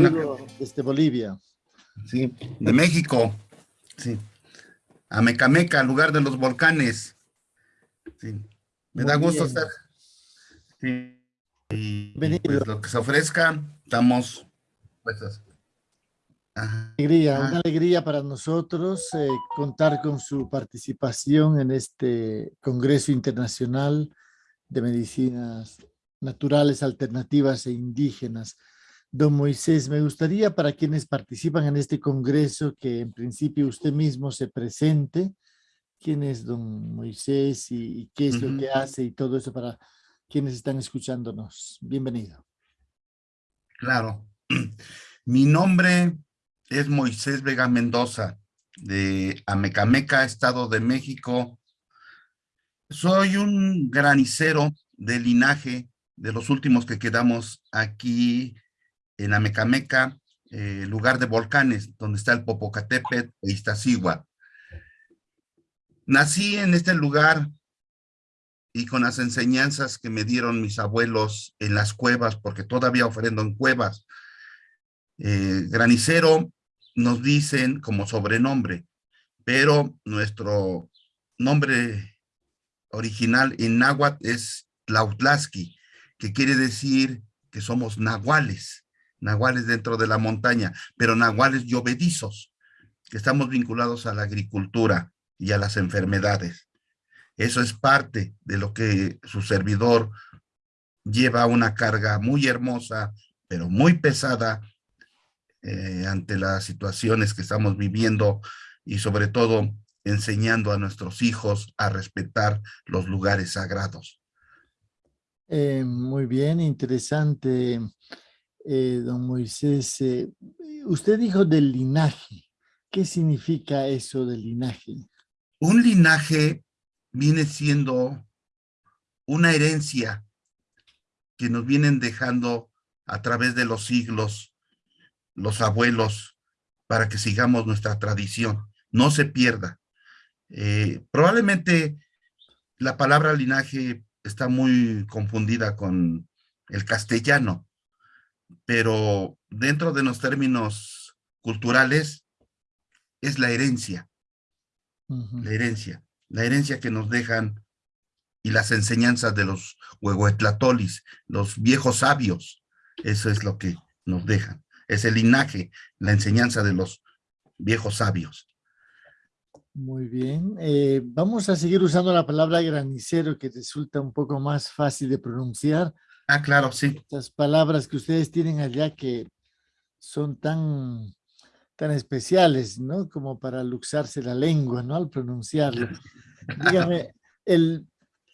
Bueno. desde Bolivia. Sí, de México. Sí. Amecameca, lugar de los volcanes. Sí. Me Muy da gusto bien. estar. Sí. Y Bienvenido. pues, lo que se ofrezca, estamos puestos. Alegría, Ah. una alegría para nosotros eh, contar con su participación en este Congreso Internacional de Medicinas Naturales, Alternativas e Indígenas. Don Moisés, me gustaría para quienes participan en este Congreso que en principio usted mismo se presente. ¿Quién es don Moisés y, y qué es lo que hace y todo eso para quienes están escuchándonos? Bienvenido. Claro. Mi nombre es Moisés Vega Mendoza, de Amecameca, Estado de México. Soy un granicero de linaje de los últimos que quedamos aquí en Amecameca, eh, lugar de volcanes, donde está el Popocatépetl e Iztaccíhuatl. Nací en este lugar y con las enseñanzas que me dieron mis abuelos en las cuevas, porque todavía ofrendo en cuevas. Eh, granicero nos dicen como sobrenombre, pero nuestro nombre original en náhuatl es Tlautlasqui, que quiere decir que somos nahuales, nahuales dentro de la montaña, pero nahuales llovedizos, que estamos vinculados a la agricultura y a las enfermedades. Eso es parte de lo que su servidor lleva una carga muy hermosa, pero muy pesada eh, ante las situaciones que estamos viviendo y sobre todo enseñando a nuestros hijos a respetar los lugares sagrados. Eh, muy bien, interesante, eh, don Moisés. eh, usted dijo del linaje. ¿Qué significa eso del linaje? Un linaje viene siendo una herencia que nos vienen dejando a través de los siglos los abuelos para que sigamos nuestra tradición, no se pierda. Eh, probablemente la palabra linaje está muy confundida con el castellano, pero dentro de los términos culturales es la herencia, la herencia, la herencia que nos dejan y las enseñanzas de los huehuetlatolis, los viejos sabios, eso es lo que nos dejan, es el linaje, la enseñanza de los viejos sabios. Muy bien. eh, vamos a seguir usando la palabra granicero que resulta un poco más fácil de pronunciar. Ah, claro, sí. Estas palabras que ustedes tienen allá que son tan, tan especiales, ¿no? Como para luxarse la lengua, ¿no? Al pronunciarlo. Dígame, el,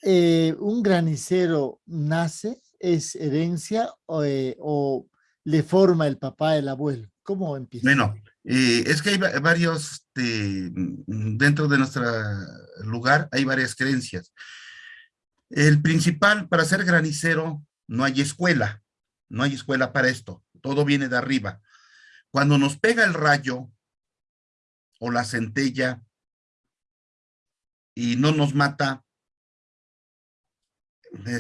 eh, ¿un granicero nace, es herencia o, eh, o le forma el papá, el abuelo? ¿Cómo empieza? Bueno, eh, es que hay va- varios, este, dentro de nuestro lugar hay varias creencias. El principal, para ser granicero, no hay escuela, no hay escuela para esto, todo viene de arriba. Cuando nos pega el rayo o la centella y no nos mata,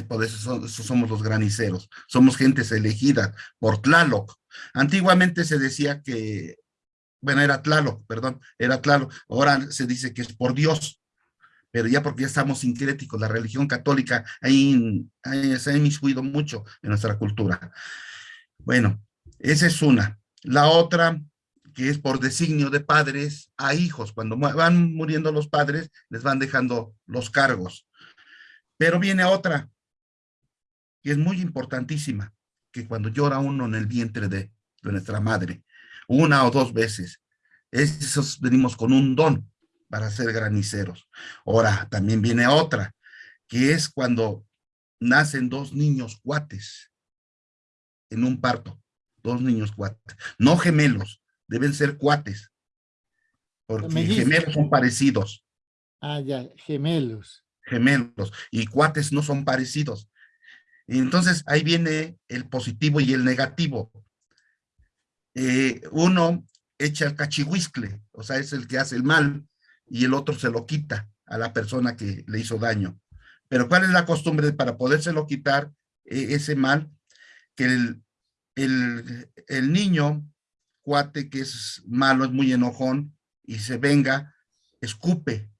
por eso, so- eso somos los graniceros, somos gentes elegidas por Tlaloc. Antiguamente se decía que, bueno, era Tlaloc, perdón, era Tlaloc, ahora se dice que es por Dios, pero ya porque ya estamos sincréticos, la religión católica ahí, ahí se ha inmiscuido mucho en nuestra cultura. Bueno, esa es una. La otra, que es por designio de padres a hijos, cuando van muriendo los padres, les van dejando los cargos. Pero viene otra, que es muy importantísima, que cuando llora uno en el vientre de, de nuestra madre, una o dos veces, esos venimos con un don para ser graniceros. Ahora, también viene otra, que es cuando nacen dos niños cuates en un parto, dos niños cuates, no gemelos, deben ser cuates, porque gemelos son parecidos, Ah, ya, gemelos. gemelos, y cuates no son parecidos. Entonces ahí viene el positivo y el negativo. Eh, uno echa el cachihuiscle, o sea, es el que hace el mal, y el otro se lo quita a la persona que le hizo daño. Pero ¿cuál es la costumbre para podérselo quitar eh, ese mal? Que el, el, el niño, cuate que es malo, es muy enojón y se venga, escupe,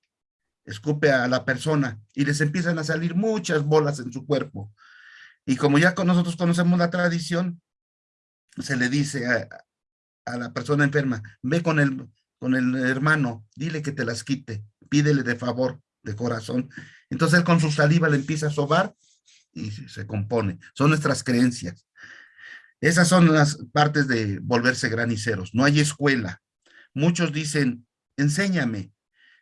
escupe a la persona y les empiezan a salir muchas bolas en su cuerpo. Y como ya con nosotros conocemos la tradición, se le dice a, a la persona enferma, ve con el, con el hermano, dile que te las quite, pídele de favor, de corazón. Entonces con su saliva le empieza a sobar y se compone. Son nuestras creencias. Esas son las partes de volverse graniceros. No hay escuela. Muchos dicen, enséñame.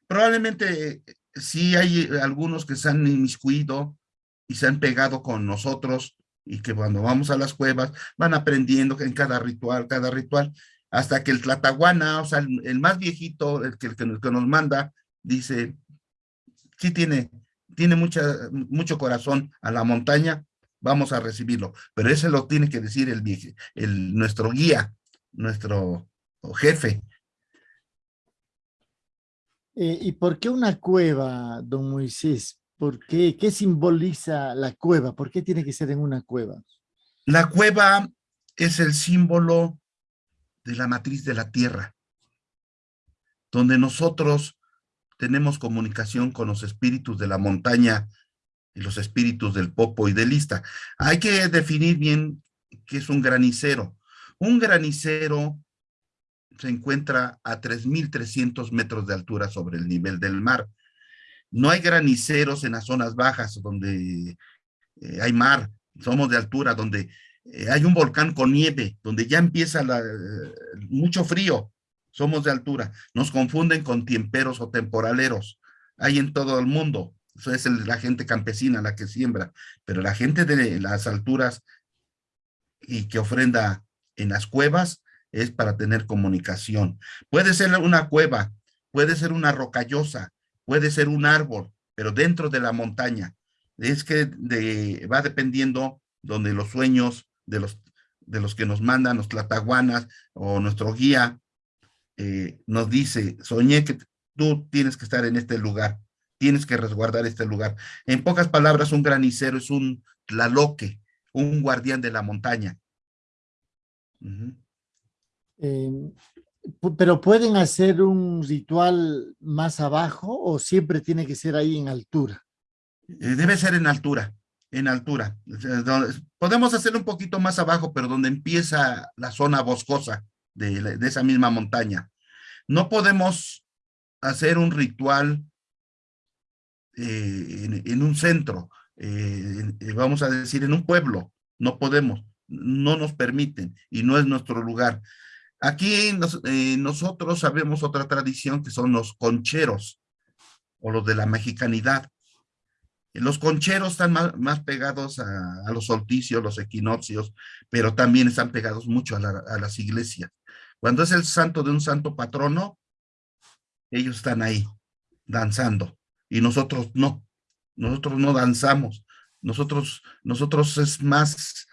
Probablemente sí hay algunos que se han inmiscuido y se han pegado con nosotros y que cuando vamos a las cuevas van aprendiendo en cada ritual, cada ritual, hasta que el Tlatahuana, o sea, el, más viejito, el que, el que, nos manda, dice, sí tiene, tiene mucha, mucho corazón a la montaña, vamos a recibirlo. Pero ese lo tiene que decir el, el nuestro guía, nuestro jefe. Eh, ¿Y por qué una cueva, don Moisés? ¿Por qué? ¿Qué simboliza la cueva? ¿Por qué tiene que ser en una cueva? La cueva es el símbolo de la matriz de la tierra, donde nosotros tenemos comunicación con los espíritus de la montaña y los espíritus del popo y del lista. Hay que definir bien qué es un granicero. Un granicero se encuentra a 3.300 metros de altura sobre el nivel del mar. No hay graniceros en las zonas bajas donde eh, hay mar, somos de altura, donde eh, hay un volcán con nieve, donde ya empieza la, eh, mucho frío, somos de altura. Nos confunden con tiemperos o temporaleros. Hay en todo el mundo. Eso es la gente campesina la que siembra. Pero la gente de las alturas y que ofrenda en las cuevas es para tener comunicación. Puede ser una cueva, puede ser una rocallosa, puede ser un árbol, pero dentro de la montaña. Es que va dependiendo donde los sueños de los, de los que nos mandan, los tlataguanas o nuestro guía, eh, nos dice, soñé que tú tienes que estar en este lugar, tienes que resguardar este lugar. En pocas palabras, un granicero es un tlaloque, un guardián de la montaña. Em, pero ¿pueden hacer un ritual más abajo o siempre tiene que ser ahí en altura? Eh, debe ser en altura en altura. Podemos hacer un poquito más abajo, pero donde empieza la zona boscosa de, esa misma montaña. No podemos hacer un ritual eh, en, un centro, eh, vamos a decir en un pueblo. No podemos, no nos permiten y no es nuestro lugar. Aquí eh, nosotros sabemos otra tradición que son los concheros o los de la mexicanidad. Los concheros están más, pegados a, los solsticios, los equinoccios, pero también están pegados mucho a, las iglesias. Cuando es el santo de un santo patrono, ellos están ahí, danzando, y nosotros no, nosotros no danzamos, nosotros, nosotros es más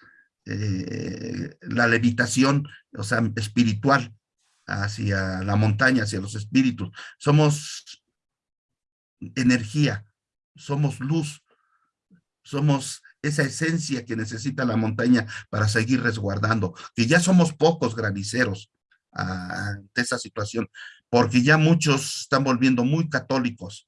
eh, la levitación, o sea, espiritual, hacia la montaña, hacia los espíritus. Somos energía, somos luz, somos esa esencia que necesita la montaña para seguir resguardando, que ya somos pocos graniceros ante esa situación, porque ya muchos están volviendo muy católicos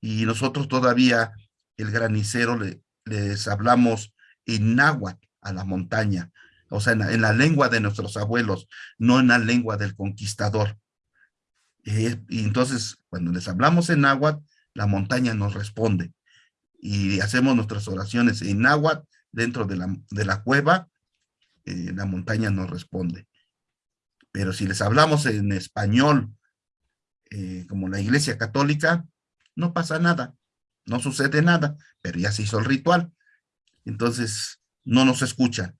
y nosotros todavía el granicero le, les hablamos en náhuatl a la montaña, o sea, en la, lengua de nuestros abuelos, no en la lengua del conquistador. Eh, y entonces, cuando les hablamos en náhuatl, la montaña nos responde. Y hacemos nuestras oraciones en agua dentro de la, de la cueva, eh, la montaña nos responde. Pero si les hablamos en español, eh, como la iglesia católica, no pasa nada, no sucede nada, pero ya se hizo el ritual. Entonces, no nos escuchan.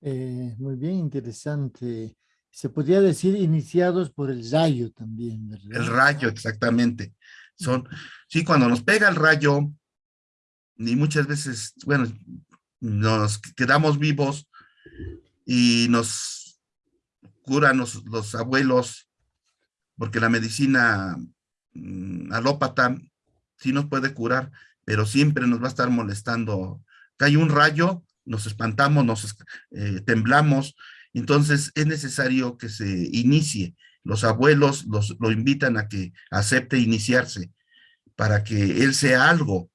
Eh, muy bien, interesante se podría decir iniciados por el rayo también, ¿verdad? El rayo, exactamente. Son, sí, cuando nos pega el rayo, y muchas veces, bueno, nos quedamos vivos y nos curan los, abuelos, porque la medicina mm, alópata sí nos puede curar, pero siempre nos va a estar molestando. Cae un rayo nos espantamos, nos eh, temblamos, entonces es necesario que se inicie. Los abuelos los, lo invitan a que acepte iniciarse para que él sea algo,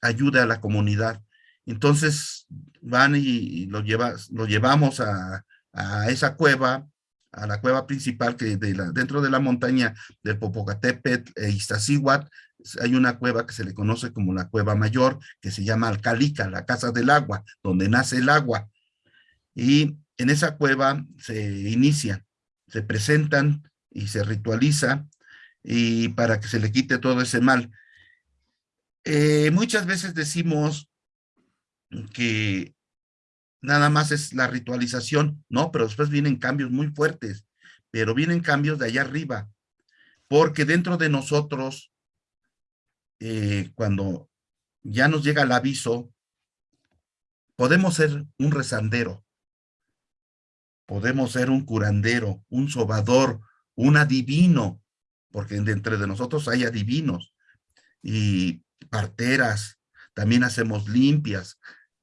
ayude a la comunidad. Entonces van y, lo, lleva, lo llevamos a, a, esa cueva, a la cueva principal que de la, dentro de la montaña del Popocatépetl e Iztaccíhuatl hay una cueva que se le conoce como la cueva mayor, que se llama Alcalica, la casa del agua, donde nace el agua. Y en esa cueva se inicia, se presentan y se ritualiza y para que se le quite todo ese mal. Eh, muchas veces decimos que nada más es la ritualización, no, pero después vienen cambios muy fuertes, pero vienen cambios de allá arriba, porque dentro de nosotros, eh, cuando ya nos llega el aviso, podemos ser un rezandero, podemos ser un curandero, un sobador, un adivino, porque dentro de nosotros hay adivinos y parteras, también hacemos limpias,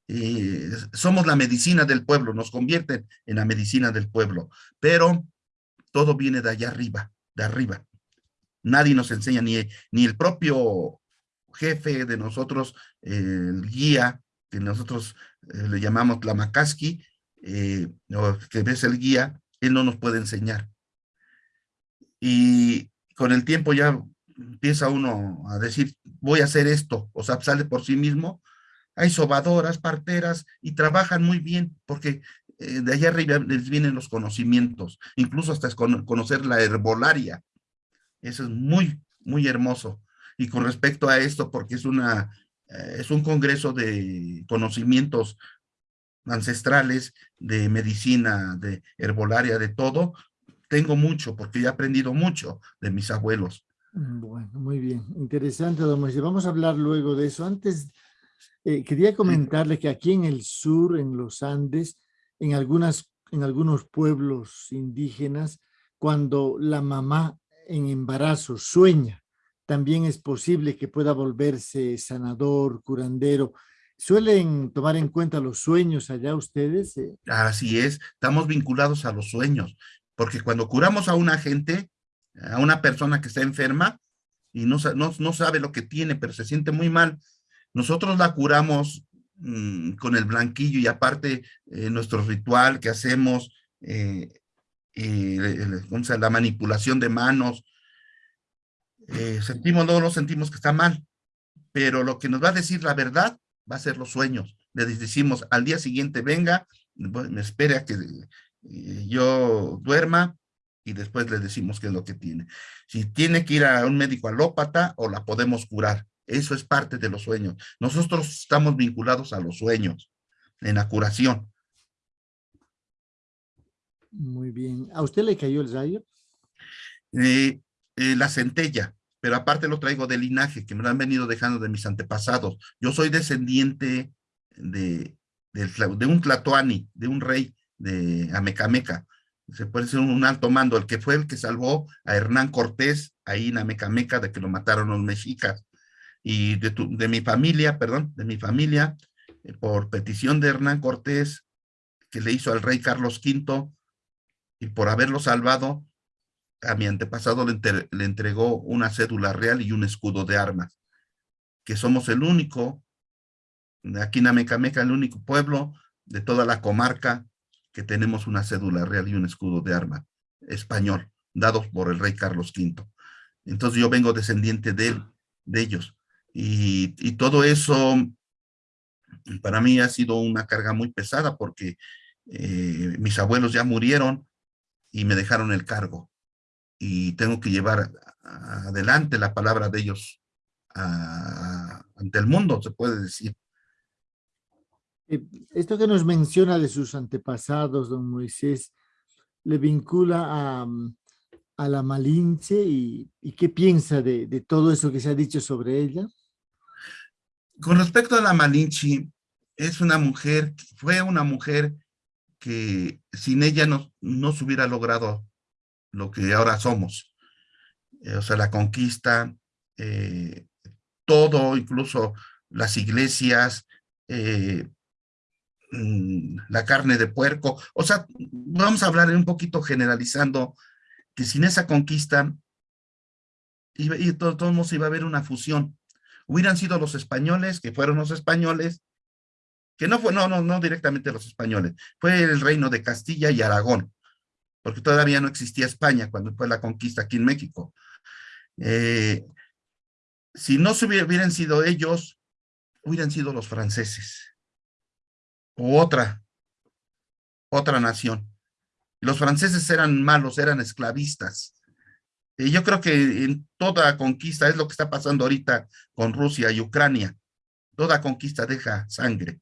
y somos la medicina del pueblo, nos convierten en la medicina del pueblo, pero todo viene de allá arriba, de arriba. Nadie nos enseña, ni, ni el propio jefe de nosotros, el guía, que nosotros eh, le llamamos la Eh, que ves el guía, él no nos puede enseñar. Y con el tiempo ya empieza uno a decir, voy a hacer esto, o sea, sale por sí mismo. Hay sobadoras, parteras, y trabajan muy bien, porque eh, de allá arriba les vienen los conocimientos, incluso hasta conocer la herbolaria. Eso es muy, muy hermoso. Y con respecto a esto, porque es, una, eh, es un congreso de conocimientos ancestrales, de medicina, de herbolaria, de todo, tengo mucho, porque he aprendido mucho de mis abuelos. Mm, bueno, muy bien. Interesante, don Moisés. Vamos a hablar luego de eso. Antes, eh, quería comentarle que aquí en el sur, en los Andes, en, algunas, en algunos pueblos indígenas, cuando la mamá en embarazo sueña, también es posible que pueda volverse sanador, curandero, ¿Suelen tomar en cuenta los sueños allá ustedes? Eh, Así es, estamos vinculados a los sueños, porque cuando curamos a una gente, a una persona que está enferma y no, sabe lo que tiene, pero se siente muy mal, nosotros la curamos mm, con el blanquillo y aparte eh, nuestro ritual que hacemos, eh, la manipulación de manos, sentimos, no lo sentimos que está mal, pero lo que nos va a decir la verdad va a ser los sueños. Le decimos al día siguiente venga, me espere a que eh, yo duerma y después le decimos qué es lo que tiene. Si tiene que ir a un médico alópata o la podemos curar. Eso es parte de los sueños. Nosotros estamos vinculados a los sueños en la curación. Muy bien. ¿A usted le cayó el rayo? Eh, eh, la centella pero aparte lo traigo de linaje, que me lo han venido dejando de mis antepasados. Yo soy descendiente de, un tlatoani, de un rey de Amecameca. Se puede ser un alto mando, el que fue el que salvó a Hernán Cortés ahí en Amecameca de que lo mataron los mexicas. Y de, de mi familia, perdón, de mi familia, eh, por petición de Hernán Cortés, que le hizo al rey Carlos V, y por haberlo salvado, a mi antepasado le, entregó una cédula real y un escudo de armas, que somos el único, aquí en Amecameca, el único pueblo de toda la comarca que tenemos una cédula real y un escudo de armas español, dados por el rey Carlos V. Entonces yo vengo descendiente de, ellos. Y, y todo eso para mí ha sido una carga muy pesada porque eh, mis abuelos ya murieron y me dejaron el cargo y tengo que llevar adelante la palabra de ellos ante el mundo, se puede decir. Eh, esto que nos menciona de sus antepasados, don Moisés, le vincula a, a la Malinche y, y qué piensa de, de, todo eso que se ha dicho sobre ella. Con respecto a la Malinche, es una mujer, fue una mujer que sin ella no, no se hubiera logrado lo que ahora somos. Eh, o sea, la conquista, eh, todo, incluso las iglesias, eh, mm, la carne de puerco. O sea, vamos a hablar un poquito generalizando que sin esa conquista, y, y todos iba a haber una fusión. Hubieran sido los españoles, que fueron los españoles, que no fue, no, no, no directamente los españoles, fue el reino de Castilla y Aragón, porque todavía no existía España cuando fue la conquista aquí en México. Eh, si no hubieran sido ellos, hubieran sido los franceses, o otra, otra nación. Los franceses eran malos, eran esclavistas. Yo creo que en toda conquista es lo que está pasando ahorita con Rusia y Ucrania. Toda conquista deja sangre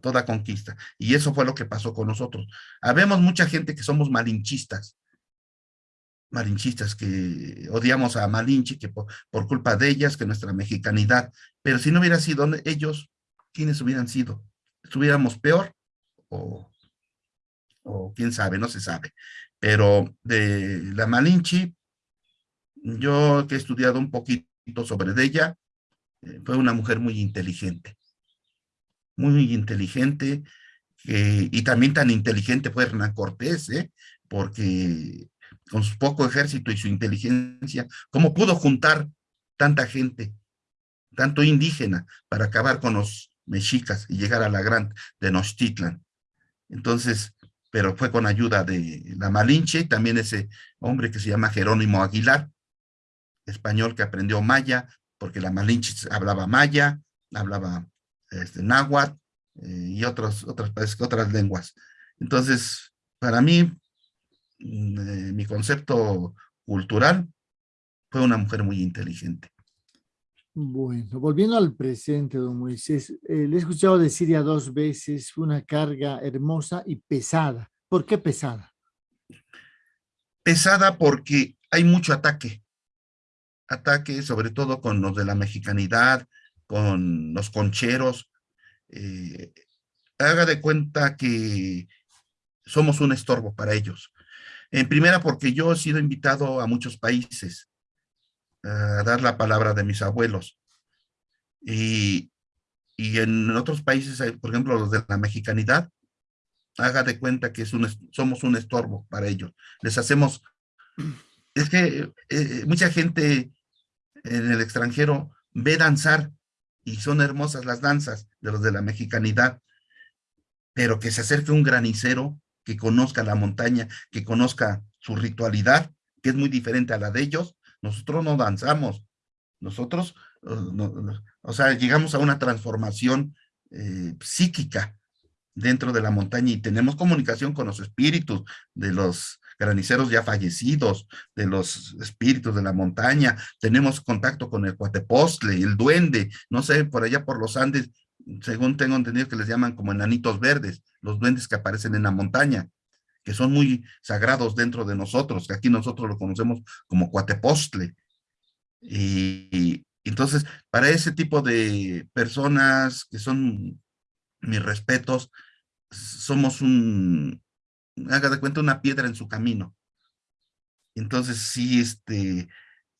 toda conquista. Y eso fue lo que pasó con nosotros. Habemos mucha gente que somos malinchistas, malinchistas que odiamos a Malinche, que por, culpa de ellas, que nuestra mexicanidad, pero si no hubiera sido ellos, ¿quiénes hubieran sido? ¿Estuviéramos peor? O, o quién sabe, no se sabe. Pero de la Malinche, yo que he estudiado un poquito sobre ella, eh, fue una mujer muy inteligente muy inteligente, y también tan inteligente fue Hernán Cortés, ¿eh? porque con su poco ejército y su inteligencia, ¿cómo pudo juntar tanta gente, tanto indígena, para acabar con los mexicas y llegar a la gran Tenochtitlan? Entonces, pero fue con ayuda de la Malinche, también ese hombre que se llama Jerónimo Aguilar, español que aprendió maya, porque la Malinche hablaba maya, hablaba este, náhuatl eh, y otras, otras, otras lenguas. Entonces, para mí, mm, eh, mi concepto cultural fue una mujer muy inteligente. Bueno, volviendo al presente, don Moisés, eh, le he escuchado decir ya dos veces una carga hermosa y pesada. ¿Por qué pesada? Pesada porque hay mucho ataque. Ataque sobre todo con los de la mexicanidad, con los concheros, eh, haga de cuenta que somos un estorbo para ellos. En primera, porque yo he sido invitado a muchos países a dar la palabra de mis abuelos. Y, y en otros países, por ejemplo, los de la mexicanidad, haga de cuenta que es un, somos un estorbo para ellos. Les hacemos... Es que eh, mucha gente en el extranjero ve danzar y son hermosas las danzas de los de la mexicanidad, pero que se acerque un granicero que conozca la montaña, que conozca su ritualidad, que es muy diferente a la de ellos, nosotros no danzamos, nosotros, uh, o sea, llegamos a una transformación eh, psíquica dentro de la montaña y tenemos comunicación con los espíritus de los graniceros ya fallecidos, de los espíritus de la montaña, tenemos contacto con el cuatepostle, el duende, no sé, por allá por los Andes, según tengo entendido que les llaman como enanitos verdes, los duendes que aparecen en la montaña, que son muy sagrados dentro de nosotros, que aquí nosotros lo conocemos como cuatepostle. Y, entonces, para ese tipo de personas que son mis respetos, somos un, haga de cuenta, una piedra en su camino. Entonces, sí, este,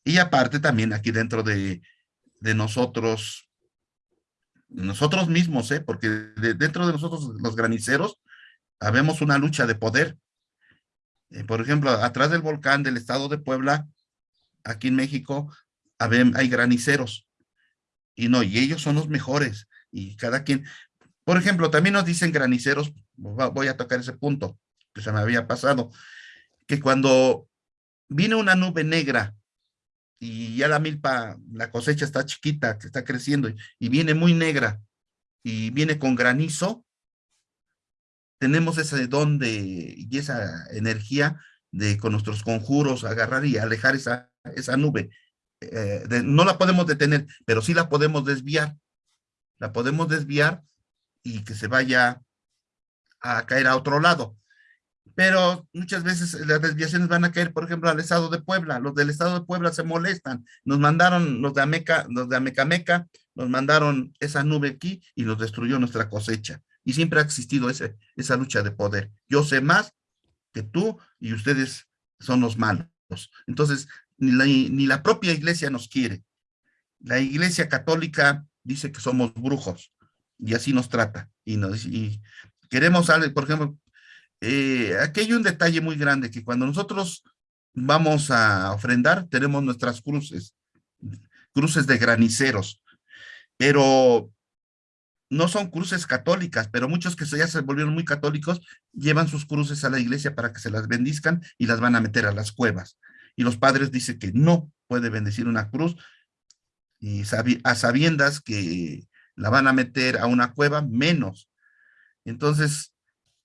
y aparte también aquí dentro de, de nosotros, nosotros mismos, ¿eh? porque dentro de nosotros, los graniceros, habemos una lucha de poder. Eh, por ejemplo, atrás del volcán del estado de Puebla, aquí en México, hay graniceros. Y no, y ellos son los mejores. Y cada quien, por ejemplo, también nos dicen graniceros, voy a tocar ese punto que se me había pasado, que cuando viene una nube negra y ya la milpa, la cosecha está chiquita, que está creciendo, y viene muy negra, y viene con granizo, tenemos ese don de, y esa energía de con nuestros conjuros agarrar y alejar esa, esa nube. Eh, no la podemos detener, pero sí la podemos desviar. La podemos desviar y que se vaya a caer a otro lado pero muchas veces las desviaciones van a caer, por ejemplo, al estado de Puebla. Los del estado de Puebla se molestan. Nos mandaron, los de Ameca, los de Amecameca, nos mandaron esa nube aquí y nos destruyó nuestra cosecha. Y siempre ha existido ese, esa lucha de poder. Yo sé más que tú y ustedes son los malos. Entonces, ni la, ni la propia iglesia nos quiere. La iglesia católica dice que somos brujos y así nos trata. Y, nos, y queremos, por ejemplo, eh, aquí hay un detalle muy grande, que cuando nosotros vamos a ofrendar, tenemos nuestras cruces, cruces de graniceros, pero no son cruces católicas, pero muchos que ya se volvieron muy católicos llevan sus cruces a la iglesia para que se las bendizcan y las van a meter a las cuevas. Y los padres dicen que no puede bendecir una cruz y a sabiendas que la van a meter a una cueva, menos. Entonces,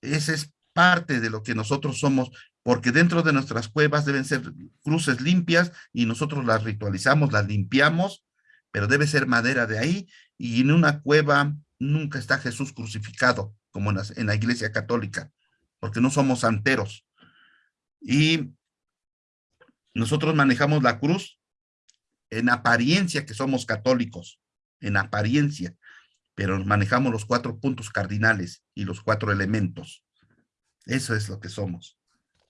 esa es parte de lo que nosotros somos, porque dentro de nuestras cuevas deben ser cruces limpias y nosotros las ritualizamos, las limpiamos, pero debe ser madera de ahí y en una cueva nunca está Jesús crucificado, como en la, iglesia católica, porque no somos santeros. Y nosotros manejamos la cruz en apariencia que somos católicos, en apariencia, pero manejamos los cuatro puntos cardinales y los cuatro elementos. Eso es lo que somos,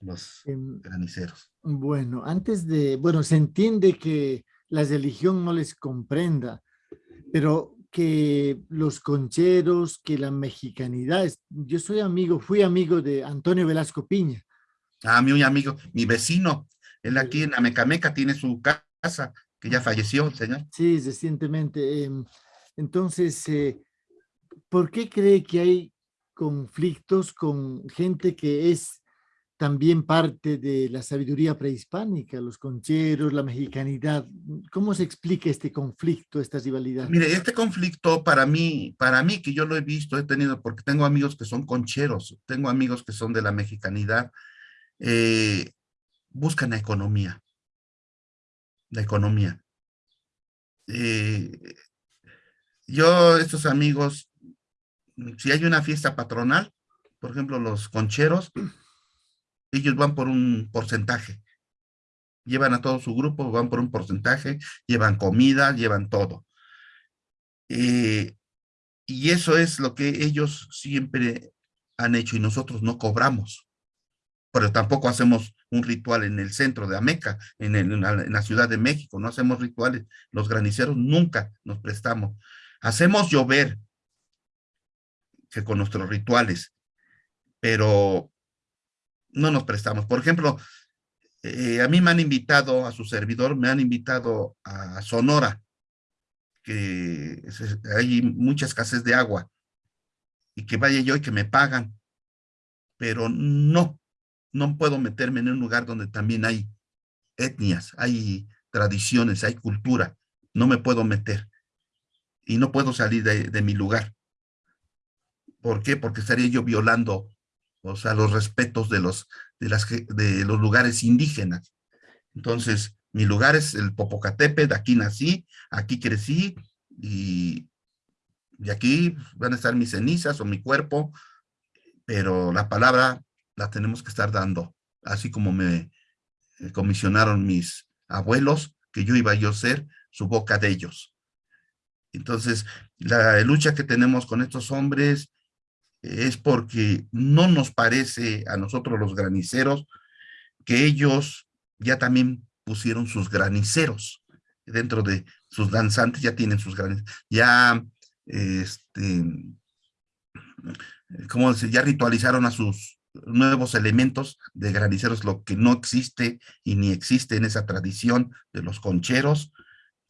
los em, graniceros. Bueno, antes de, bueno, se entiende que la religión no les comprenda, pero que los concheros, que la mexicanidad, yo soy amigo, fui amigo de Antonio Velasco Piña. Ah, mi amigo, mi vecino, él aquí en Amecameca tiene su casa, que ya falleció, señor. Sí, recientemente. Em, entonces, eh, ¿por qué cree que hay conflictos con gente que es también parte de la sabiduría prehispánica, los concheros, la mexicanidad. ¿Cómo se explica este conflicto, esta rivalidad? Mire, este conflicto para mí, para mí que yo lo he visto, he tenido, porque tengo amigos que son concheros, tengo amigos que son de la mexicanidad, eh, buscan la economía, la economía. Eh, yo, estos amigos, si hay una fiesta patronal, por ejemplo, los concheros, ellos van por un porcentaje. Llevan a todo su grupo, van por un porcentaje, llevan comida, llevan todo. Eh, y eso es lo que ellos siempre han hecho y nosotros no cobramos. Pero tampoco hacemos un ritual en el centro de Ameca, en, en la Ciudad de México, no hacemos rituales. Los graniceros nunca nos prestamos. Hacemos llover, con nuestros rituales, pero no nos prestamos. Por ejemplo, eh, a mí me han invitado, a su servidor, me han invitado a Sonora, que hay mucha escasez de agua, y que vaya yo y que me pagan, pero no, no puedo meterme en un lugar donde también hay etnias, hay tradiciones, hay cultura, no me puedo meter, y no puedo salir de mi lugar. ¿Por qué? Porque estaría yo violando o sea, los respetos de los, de las, de los lugares indígenas. Entonces, mi lugar es el Popocatépetl, aquí nací, aquí crecí, y, y aquí van a estar mis cenizas o mi cuerpo, pero la palabra la tenemos que estar dando, así como me eh, comisionaron mis abuelos, que yo iba yo a ser su boca de ellos. Entonces, la lucha que tenemos con estos hombres es porque no nos parece a nosotros los graniceros que ellos ya también pusieron sus graniceros dentro de sus danzantes, ya tienen sus graniceros, ya, este, ¿cómo decir? Ya ritualizaron a sus nuevos elementos de graniceros, lo que no existe y ni existe en esa tradición de los concheros,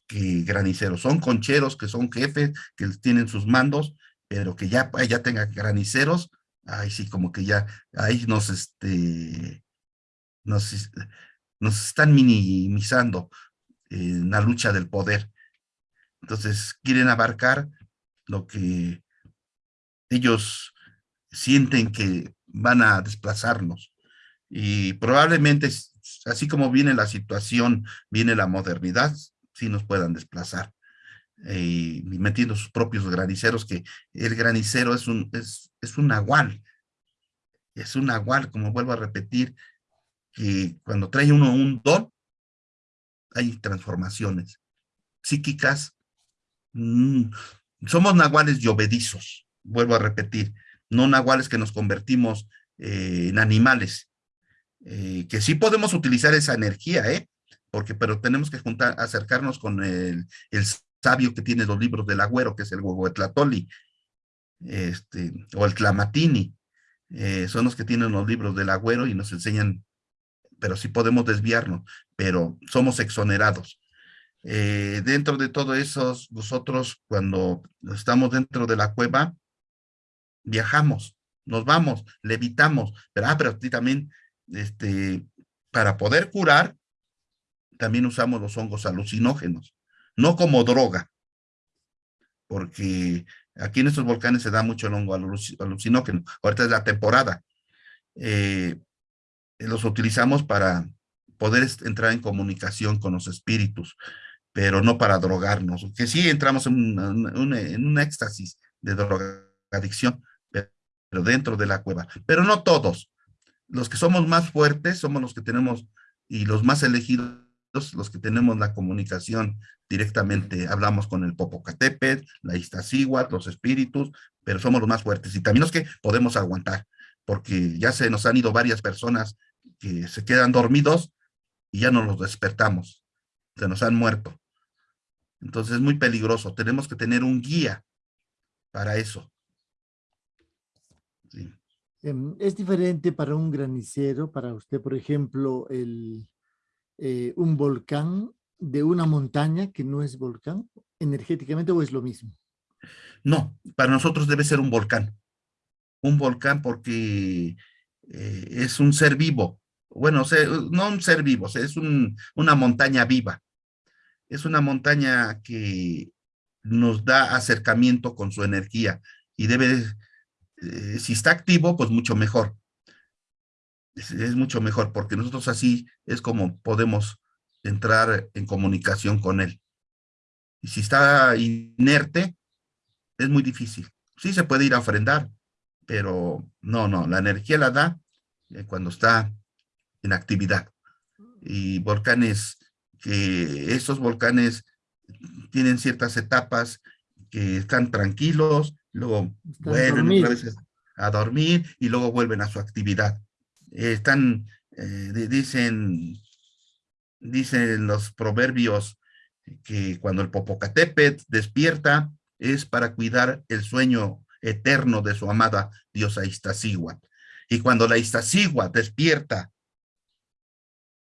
que graniceros son concheros, que son jefes, que tienen sus mandos, pero que ya, ya tenga graniceros, ahí sí, como que ya, ahí nos, este, nos, nos están minimizando en la lucha del poder. Entonces, quieren abarcar lo que ellos sienten que van a desplazarnos. Y probablemente, así como viene la situación, viene la modernidad, sí nos puedan desplazar. Eh, metiendo sus propios graniceros, que el granicero es un, es, es un nahual, es un nahual, como vuelvo a repetir, que cuando trae uno un don, hay transformaciones psíquicas, mm, somos nahuales y obedizos, vuelvo a repetir, no nahuales que nos convertimos eh, en animales, eh, que sí podemos utilizar esa energía, ¿eh? Porque, pero tenemos que juntar, acercarnos con el, el sabio que tiene los libros del agüero, que es el Huehuetlatoli, este, o el Clamatini, eh, son los que tienen los libros del agüero y nos enseñan, pero sí podemos desviarnos, pero somos exonerados. Eh, dentro de todo eso, nosotros cuando estamos dentro de la cueva, viajamos, nos vamos, levitamos, pero, ah, pero también, este, para poder curar, también usamos los hongos alucinógenos, no como droga, porque aquí en estos volcanes se da mucho el hongo alucinógeno, ahorita es la temporada, eh, los utilizamos para poder entrar en comunicación con los espíritus, pero no para drogarnos, que sí entramos en, en un éxtasis de drogadicción, pero dentro de la cueva, pero no todos. Los que somos más fuertes somos los que tenemos, y los más elegidos, los que tenemos la comunicación directamente, hablamos con el Popocatépetl, la Iztaccíhuatl, los espíritus, pero somos los más fuertes, y también los que podemos aguantar, porque ya se nos han ido varias personas que se quedan dormidos y ya no los despertamos, se nos han muerto. Entonces es muy peligroso, tenemos que tener un guía para eso. Em, es diferente para un granicero, para usted, por ejemplo, el, eh, un volcán de una montaña que no es volcán, energéticamente, o es lo mismo? No, para nosotros debe ser un volcán. Un volcán porque eh, es un ser vivo. Bueno, no un ser vivo, es una montaña viva es una montaña que nos da acercamiento con su energía y debe, eh, si está activo, pues mucho mejor. Es, mucho mejor porque nosotros así es como podemos entrar en comunicación con él. Y si está inerte, es muy difícil. Sí se puede ir a ofrendar, pero no, no, la energía la da eh, cuando está en actividad. Y volcanes que estos volcanes tienen ciertas etapas que están tranquilos, luego vuelven otra vez a dormir y luego vuelven a su actividad. Están, eh, dicen, dicen los proverbios que cuando el Popocatépetl despierta es para cuidar el sueño eterno de su amada diosa Iztaccíhuatl. Y cuando la Iztaccíhuatl despierta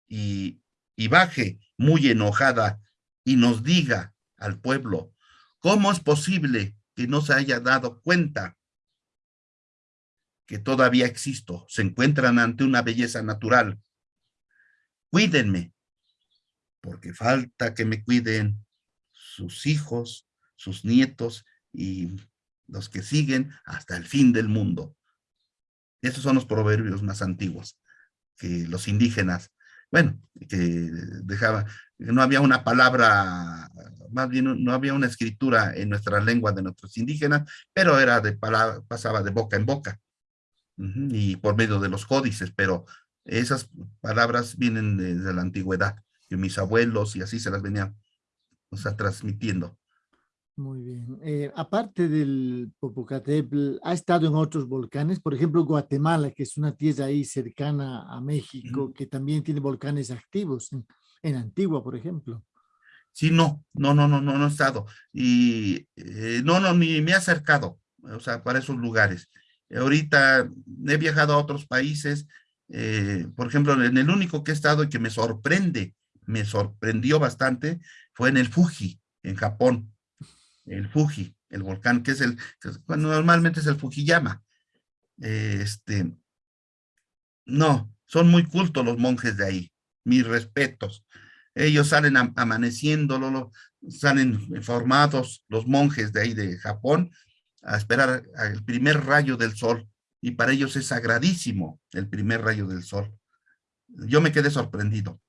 y, y baje muy enojada y nos diga al pueblo, ¿cómo es posible que no se haya dado cuenta que todavía existo? Se encuentran ante una belleza natural. Cuídenme, porque falta que me cuiden sus hijos, sus nietos y los que siguen hasta el fin del mundo. Esos son los proverbios más antiguos que los indígenas bueno, que dejaba, no había una palabra, más bien no había una escritura en nuestra lengua de nuestros indígenas, pero era de palabra, pasaba de boca en boca y por medio de los códices, pero esas palabras vienen de, la antigüedad, de mis abuelos y así se las venían o sea, transmitiendo. Muy bien. Eh, aparte del Popocatépetl, ¿ha estado en otros volcanes? Por ejemplo, Guatemala, que es una tierra ahí cercana a México, que también tiene volcanes activos, en, Antigua, por ejemplo. Sí, no, no, no, no, no, no he estado. Y eh, no, no, ni me he acercado, o sea, para esos lugares. Ahorita he viajado a otros países, eh, por ejemplo, en el único que he estado y que me sorprende, me sorprendió bastante, fue en el Fuji, en Japón el Fuji, el volcán, que es el, normalmente es el Fujiyama. Este, no, son muy cultos los monjes de ahí, mis respetos. Ellos salen amaneciendo, salen formados los monjes de ahí de Japón a esperar el primer rayo del sol y para ellos es sagradísimo el primer rayo del sol. Yo me quedé sorprendido.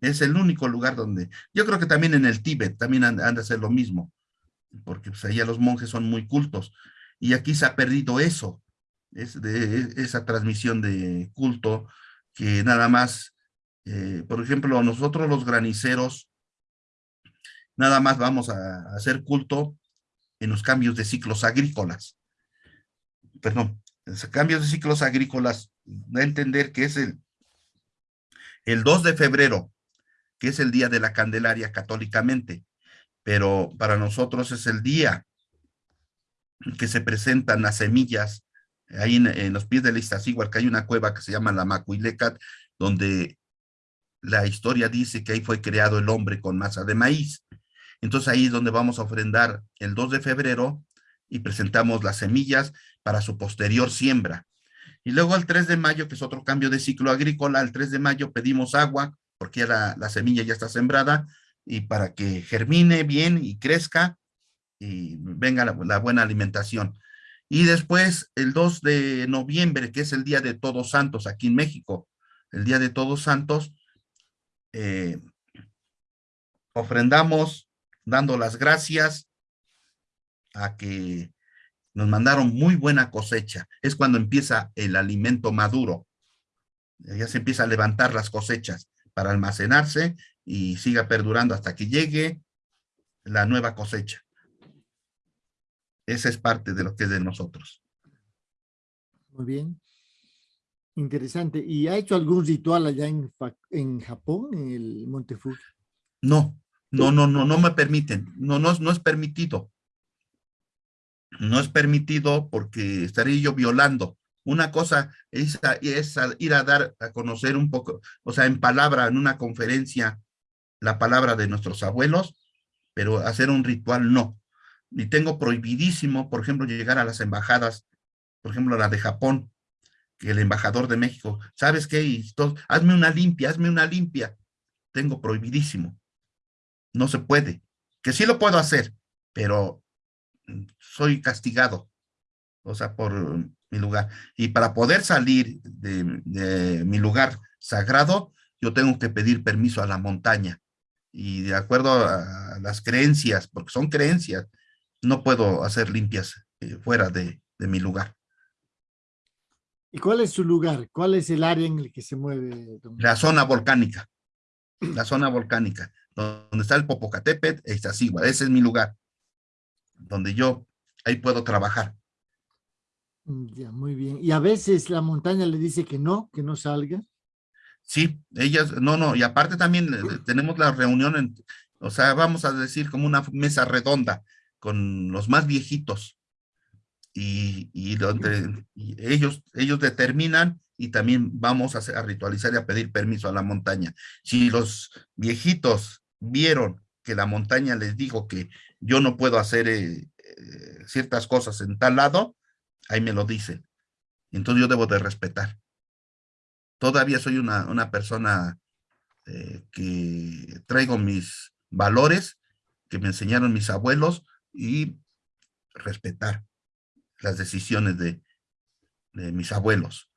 Es el único lugar donde, yo creo que también en el Tíbet también han, han de hacer lo mismo porque pues, allá los monjes son muy cultos. Y aquí se ha perdido eso, es de, esa transmisión de culto que nada más, eh, por ejemplo, nosotros los graniceros, nada más vamos a, hacer culto en los cambios de ciclos agrícolas. Perdón, cambios de ciclos agrícolas, da a entender que es el, el 2 de febrero, que es el día de la Candelaria católicamente pero para nosotros es el día que se presentan las semillas ahí en, los pies del Iztaccíhuatl, que hay una cueva que se llama la Macuilecat, donde la historia dice que ahí fue creado el hombre con masa de maíz. Entonces ahí es donde vamos a ofrendar el 2 de febrero y presentamos las semillas para su posterior siembra. Y luego el 3 de mayo, que es otro cambio de ciclo agrícola, el 3 de mayo pedimos agua, porque ya la, semilla ya está sembrada, y para que germine bien y crezca y venga la buena alimentación. Y después el 2 de noviembre, que es el Día de Todos Santos aquí en México, el Día de Todos Santos, eh, ofrendamos dando las gracias a que nos mandaron muy buena cosecha. Es cuando empieza el alimento maduro. Ya se empieza a levantar las cosechas para almacenarse y siga perdurando hasta que llegue la nueva cosecha. Esa es parte de lo que es de nosotros. Muy bien. Interesante. ¿Y ha hecho algún ritual allá en, en Japón, en el Monte Fuji? No, no, no, no, no me permiten. No, no, no es permitido. No es permitido porque estaría yo violando. Una cosa es, es ir a dar a conocer un poco, o sea, en palabra, en una conferencia, la palabra de nuestros abuelos, pero hacer un ritual no y tengo prohibidísimo, por ejemplo, llegar a las embajadas, por ejemplo, la de Japón, que el embajador de México, ¿sabes qué? Y hazme una limpia, hazme una limpia. Tengo prohibidísimo. No se puede. Que sí lo puedo hacer, pero soy castigado, o sea, por mi lugar. Y para poder salir de, de mi lugar sagrado, yo tengo que pedir permiso a la montaña. Y de acuerdo a las creencias, porque son creencias, no puedo hacer limpias eh, fuera de, mi lugar. ¿Y cuál es su lugar? ¿Cuál es el área en el que se mueve? La zona volcánica. La zona volcánica. Donde está el Popocatépetl e Iztaccíhuatl. Ese es mi lugar. Donde yo ahí puedo trabajar. Ya, muy bien. ¿Y a veces la montaña le dice que no, que no salga? Sí, ellas, no, no. Y aparte también eh, tenemos la reunión, en, o sea, vamos a decir como una mesa redonda con los más viejitos y, donde ellos, ellos determinan y también vamos a, ritualizar y a pedir permiso a la montaña. Si los viejitos vieron que la montaña les dijo que yo no puedo hacer eh, eh, ciertas cosas en tal lado, ahí me lo dicen. Entonces yo debo de respetar. Todavía soy una, una persona eh, que traigo mis valores que me enseñaron mis abuelos, y respetar las decisiones de, mis abuelos.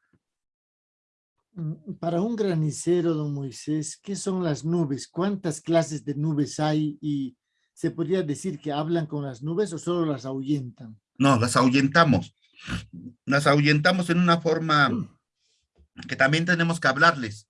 Mm, para un granicero, don Moisés, ¿qué son las nubes? ¿Cuántas clases de nubes hay? ¿Y se podría decir que hablan con las nubes o solo las ahuyentan? No, las ahuyentamos. Las ahuyentamos en una forma mm. que también tenemos que hablarles,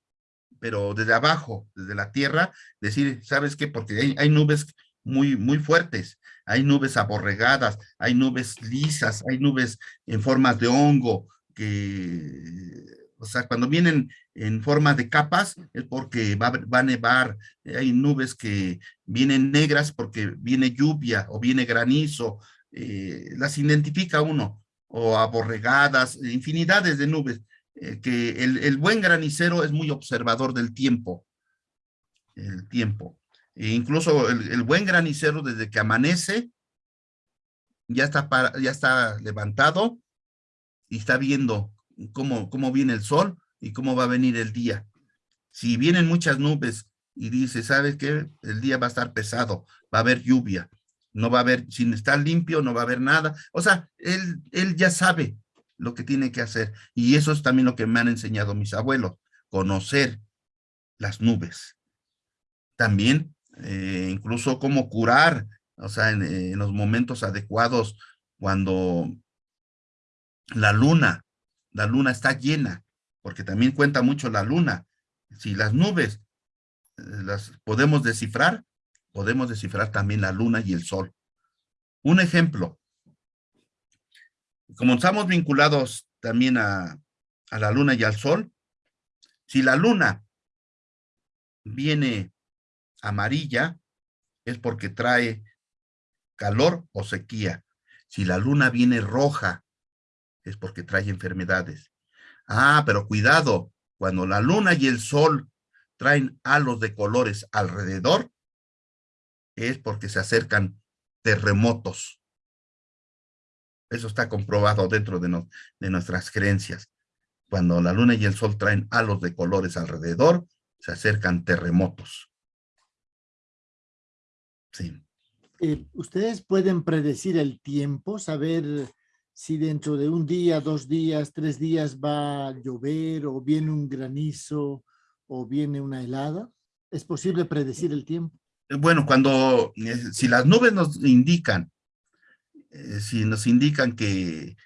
pero desde abajo, desde la tierra, decir, ¿sabes qué? Porque hay, hay nubes muy, muy fuertes. Hay nubes aborregadas, hay nubes lisas, hay nubes en formas de hongo, que, o sea, cuando vienen en forma de capas es porque va, a nevar, hay nubes que vienen negras porque viene lluvia o viene granizo, eh, las identifica uno, o aborregadas, infinidades de nubes, eh, que el, el buen granicero es muy observador del tiempo, el tiempo. E incluso el, buen granicero desde que amanece, ya está, ya está levantado y está viendo cómo, cómo viene el sol y cómo va a venir el día. Si vienen muchas nubes y dice, ¿sabes qué? El día va a estar pesado, va a haber lluvia, no va a haber, sin estar limpio, no va a haber nada. O sea, él, él ya sabe lo que tiene que hacer. Y eso es también lo que me han enseñado mis abuelos, conocer las nubes. También eh, incluso cómo curar, o sea, en, los momentos adecuados, cuando la luna, la luna está llena, porque también cuenta mucho la luna. Si las nubes eh, las podemos descifrar, podemos descifrar también la luna y el sol. Un ejemplo, como estamos vinculados también a, a la luna y al sol, si la luna viene amarilla es porque trae calor o sequía. Si la luna viene roja, es porque trae enfermedades. Ah, pero cuidado, cuando la luna y el sol traen halos de colores alrededor, es porque se acercan terremotos. Eso está comprobado dentro de, de nuestras creencias. Cuando la luna y el sol traen halos de colores alrededor, se acercan terremotos. Sí. Eh, ¿Ustedes pueden predecir el tiempo, saber si dentro de un día, dos días, tres días va a llover o viene un granizo o viene una helada? ¿Es posible predecir el tiempo? Eh, bueno, cuando, eh, si las nubes nos indican, si nos indican que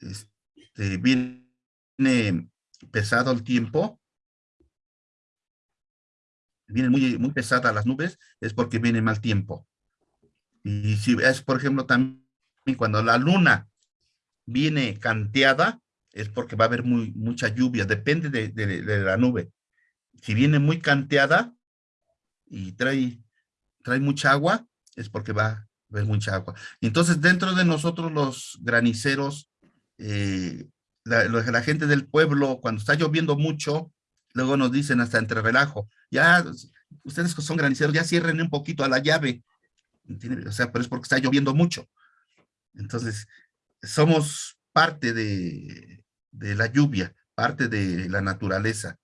este, viene pesado el tiempo, vienen muy, muy pesadas las nubes, es porque viene mal tiempo. Y si es, por ejemplo, también cuando la luna viene canteada, es porque va a haber muy, mucha lluvia, depende de, la nube. Si viene muy canteada y trae, trae mucha agua, es porque va a haber mucha agua. Entonces, dentro de nosotros los graniceros, eh, la, gente del pueblo, cuando está lloviendo mucho, luego nos dicen hasta entre relajo, ya, ustedes que son graniceros, ya cierren un poquito a la llave, o sea, pero es porque está lloviendo mucho. Entonces, somos parte de, de la lluvia, parte de la naturaleza.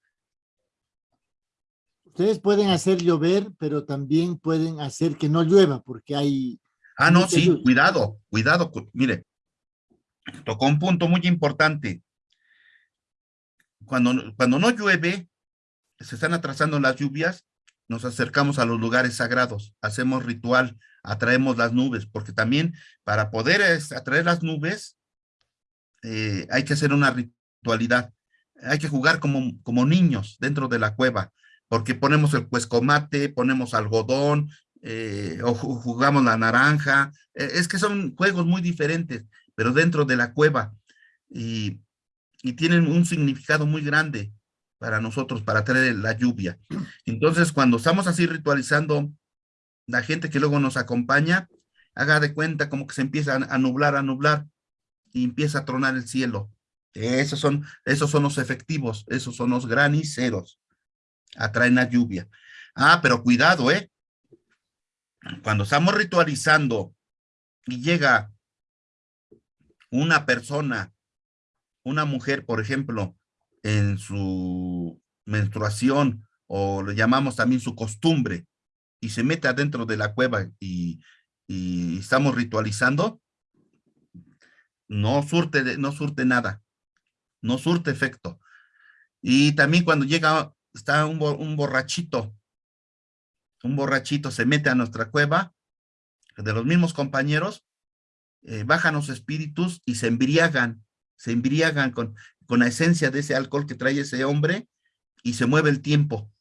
Ustedes pueden hacer llover, pero también pueden hacer que no llueva, porque hay... Ah, no, sí, cuidado, cuidado. Mire, tocó un punto muy importante. Cuando, cuando no llueve, se están atrasando las lluvias, nos acercamos a los lugares sagrados, hacemos ritual, atraemos las nubes, porque también para poder atraer las nubes eh, hay que hacer una ritualidad, hay que jugar como, como niños dentro de la cueva, porque ponemos el cuescomate, ponemos algodón, eh, o jugamos la naranja, eh, es que son juegos muy diferentes, pero dentro de la cueva, y, y tienen un significado muy grande para nosotros, para traer la lluvia. Entonces, cuando estamos así ritualizando la gente que luego nos acompaña, haga de cuenta como que se empieza a nublar, a nublar, y empieza a tronar el cielo. Esos son, esos son los efectivos, esos son los graniceros. Atraen la lluvia. Ah, pero cuidado, ¿eh? Cuando estamos ritualizando y llega una persona, una mujer, por ejemplo, en su menstruación, o le llamamos también su costumbre, y se mete adentro de la cueva y, estamos ritualizando, no surte, no nada, no surte efecto. Y también cuando llega, está un, borrachito, un borrachito se mete a nuestra cueva, de los mismos compañeros, eh, bajan los espíritus y se embriagan, se embriagan con, con la esencia de ese alcohol que trae ese hombre y se mueve el tiempo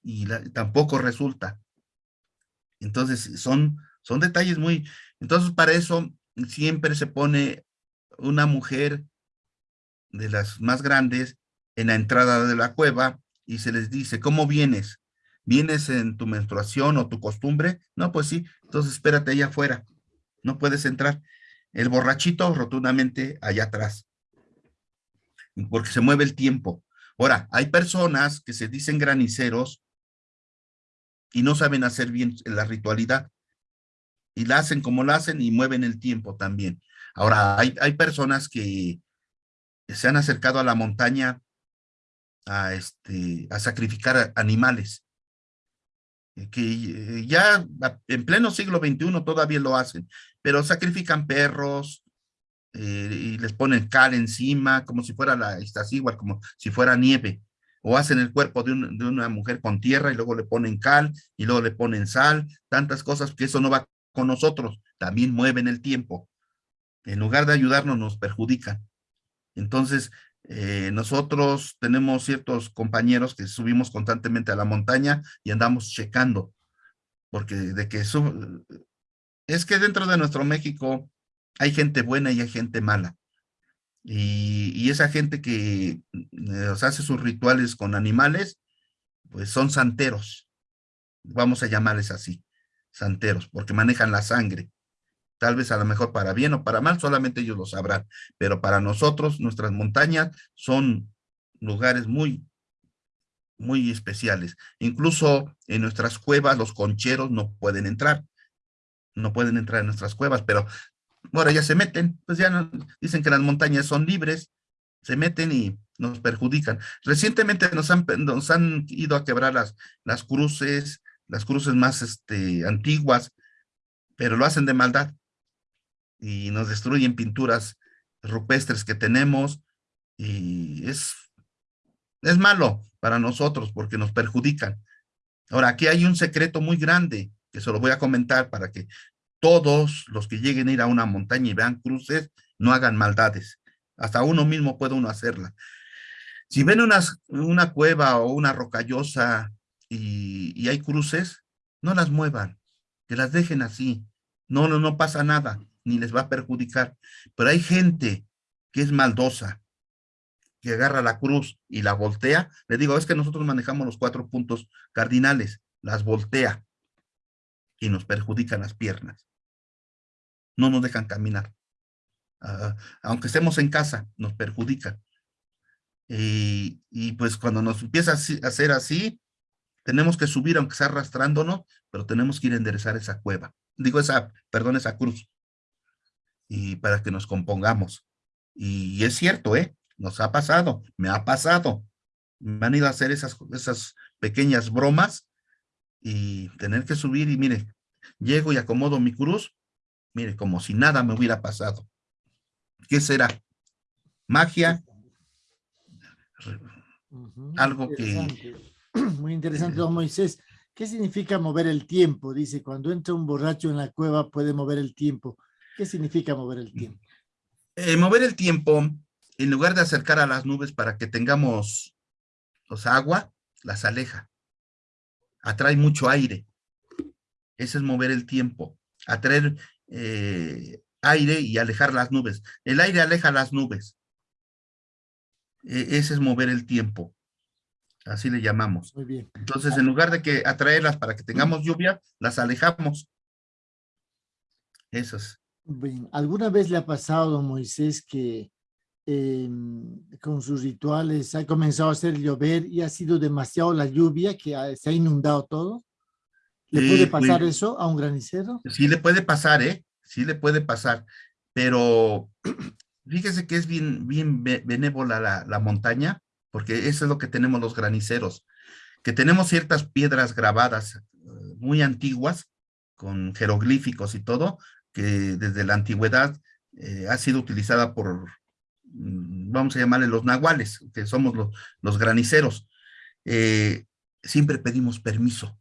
y tampoco resulta. Entonces, son, son detalles muy... Entonces, para eso siempre se pone una mujer de las más grandes en la entrada de la cueva y se les dice, ¿cómo vienes? ¿Vienes en tu menstruación o tu costumbre? No, pues sí, entonces espérate allá afuera, no puedes entrar. El borrachito rotundamente allá atrás, porque se mueve el tiempo. Ahora, hay personas que se dicen graniceros y no saben hacer bien la ritualidad. Y la hacen como la hacen y mueven el tiempo también. Ahora, hay, hay personas que se han acercado a la montaña a, este, a sacrificar animales, eh, que eh, ya en pleno siglo XXI todavía lo hacen, pero sacrifican perros eh, y les ponen cal encima, como si fuera la igual como si fuera nieve o hacen el cuerpo de, una mujer con tierra y luego le ponen cal y luego le ponen sal, tantas cosas que eso no va con nosotros, también mueven el tiempo. En lugar de ayudarnos, nos perjudican. Entonces, eh, nosotros tenemos ciertos compañeros que subimos constantemente a la montaña y andamos checando, porque de que es que dentro de nuestro México hay gente buena y hay gente mala. Y, esa gente que eh, hace sus rituales con animales, pues son santeros. Vamos a llamarles así, santeros, porque manejan la sangre. tal vez a lo mejor para bien o para mal, solamente ellos lo sabrán, pero para nosotros, nuestras montañas son lugares muy, muy especiales. Incluso en nuestras cuevas los concheros no pueden entrar, no pueden entrar en nuestras cuevas, pero ahora ya se meten, pues ya dicen que las montañas son libres, se meten y nos perjudican. Recientemente nos han, ido a quebrar las, las cruces, las cruces más este, antiguas, pero lo hacen de maldad y nos destruyen pinturas rupestres que tenemos y es, es malo para nosotros porque nos perjudican. Ahora, aquí hay un secreto muy grande que se lo voy a comentar para que todos los que lleguen a ir a una montaña y vean cruces, no hagan maldades. Hasta uno mismo puede uno hacerla. Si ven una cueva o una rocallosa y, hay cruces, no las muevan, que las dejen así. No, no, no pasa nada, ni les va a perjudicar. Pero hay gente que es maldosa, que agarra la cruz y la voltea. Le digo, es que nosotros manejamos los cuatro puntos cardinales, las voltea y nos perjudican las piernas no nos dejan caminar. Ah, aunque estemos en casa, nos perjudican. Y, pues cuando nos empieza a hacer así, tenemos que subir, aunque sea arrastrándonos, pero tenemos que ir a enderezar esa cueva. Digo, esa, perdón, esa cruz. Y para que nos compongamos. Y es cierto, ¿eh? Nos ha pasado, me ha pasado. Me han ido a hacer esas, esas pequeñas bromas y tener que subir y mire, llego y acomodo mi cruz Mire, como si nada me hubiera pasado. ¿Qué será? ¿Magia? Algo que... Muy interesante, don Moisés. ¿Qué significa mover el tiempo? Dice, cuando entra un borracho en la cueva puede mover el tiempo. ¿Qué significa mover el tiempo? Eh, mover el tiempo, en lugar de acercar a las nubes para que tengamos los agua, las aleja. Atrae mucho aire. Ese es mover el tiempo. Atraer eh, aire y alejar las nubes. El aire aleja las nubes. E, ese es mover el tiempo. Así le llamamos. Muy bien. Entonces, en lugar de que atraerlas para que tengamos lluvia, las alejamos. Esas. Bien. ¿Alguna vez le ha pasado, don Moisés, que em, con sus rituales ha comenzado a hacer llover y ha sido demasiado la lluvia que se ha inundado todo? ¿Le puede pasar eso a un granicero? Sí le puede pasar, ¿eh? Sí le puede pasar, pero fíjese que es bien, bien benévola la, la montaña, porque eso es lo que tenemos los graniceros, que tenemos ciertas piedras grabadas eh, muy antiguas, con jeroglíficos y todo, que desde la antigüedad eh, ha sido utilizada por, mm, vamos a llamarle los nahuales, que somos los, los graniceros. Eh, siempre pedimos permiso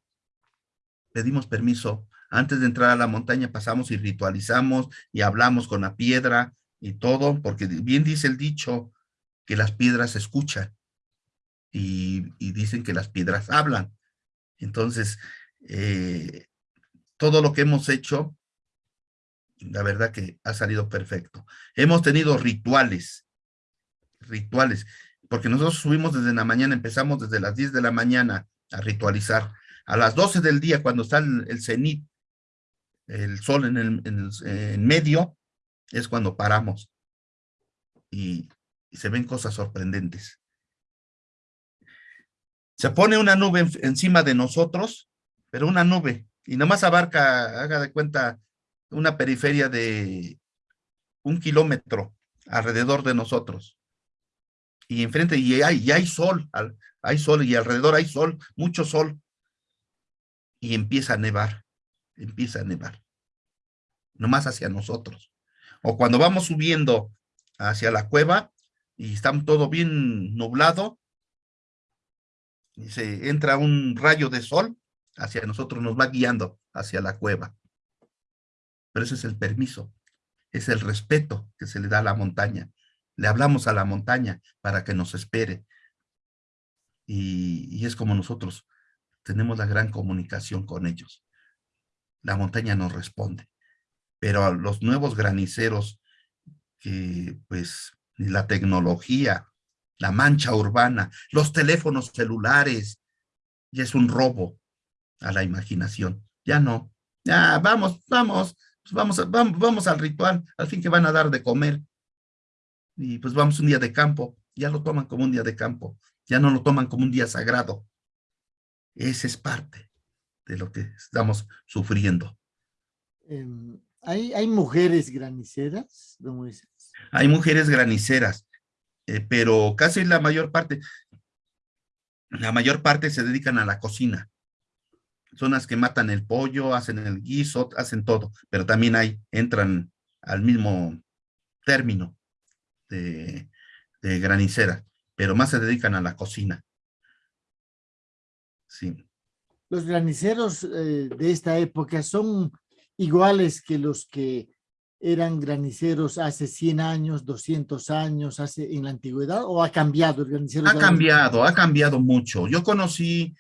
pedimos permiso. Antes de entrar a la montaña pasamos y ritualizamos y hablamos con la piedra y todo, porque bien dice el dicho que las piedras escuchan y, dicen que las piedras hablan. Entonces, eh, todo lo que hemos hecho, la verdad que ha salido perfecto. Hemos tenido rituales, rituales, porque nosotros subimos desde la mañana, empezamos desde las 10 de la mañana a ritualizar a las 12 del día, cuando está el, cenit, el sol en, el, medio, es cuando paramos. Y, se ven cosas sorprendentes. Se pone una nube encima de nosotros, pero una nube, y nomás abarca, haga de cuenta, una periferia de un kilómetro alrededor de nosotros. Y enfrente, y hay, y hay sol, hay sol, y alrededor hay sol, mucho sol y empieza a nevar, empieza a nevar, nomás hacia nosotros. O cuando vamos subiendo hacia la cueva y está todo bien nublado, y se entra un rayo de sol hacia nosotros, nos va guiando hacia la cueva. Pero ese es el permiso, es el respeto que se le da a la montaña. Le hablamos a la montaña para que nos espere. Y, y es como nosotros tenemos la gran comunicación con ellos. La montaña nos responde. Pero a los nuevos graniceros, que pues la tecnología, la mancha urbana, los teléfonos celulares, ya es un robo a la imaginación. Ya no. Ya, vamos, vamos, pues vamos, vamos, vamos al ritual, al fin que van a dar de comer. Y pues vamos un día de campo, ya lo toman como un día de campo, ya no lo toman como un día sagrado. Esa es parte de lo que estamos sufriendo. Em, ¿hay, ¿Hay mujeres graniceras, don Moisés? Hay mujeres graniceras, eh, pero casi la mayor parte, la mayor parte se dedican a la cocina. Son las que matan el pollo, hacen el guiso, hacen todo, pero también hay, entran al mismo término de, de granicera, pero más se dedican a la cocina. Sí. Los graniceros eh, de esta época son iguales que los que eran graniceros hace 100 años, 200 años, hace en la antigüedad, o ha cambiado el granicero? Ha cambiado, ha cambiado mucho. Yo conocí,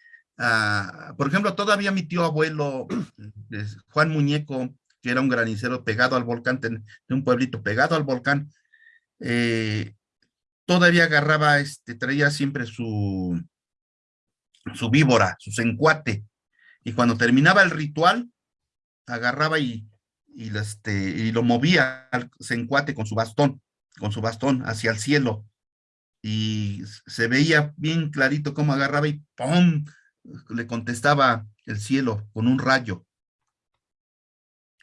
por ejemplo, todavía mi tío abuelo, Juan Muñeco, que era un granicero pegado al volcán, de un pueblito pegado al volcán, eh, todavía agarraba, este, traía siempre su, su víbora, su sencuate, y cuando terminaba el ritual, agarraba y y, este, y lo movía al sencuate con su bastón, con su bastón hacia el cielo. Y se veía bien clarito cómo agarraba y ¡pum! Le contestaba el cielo con un rayo.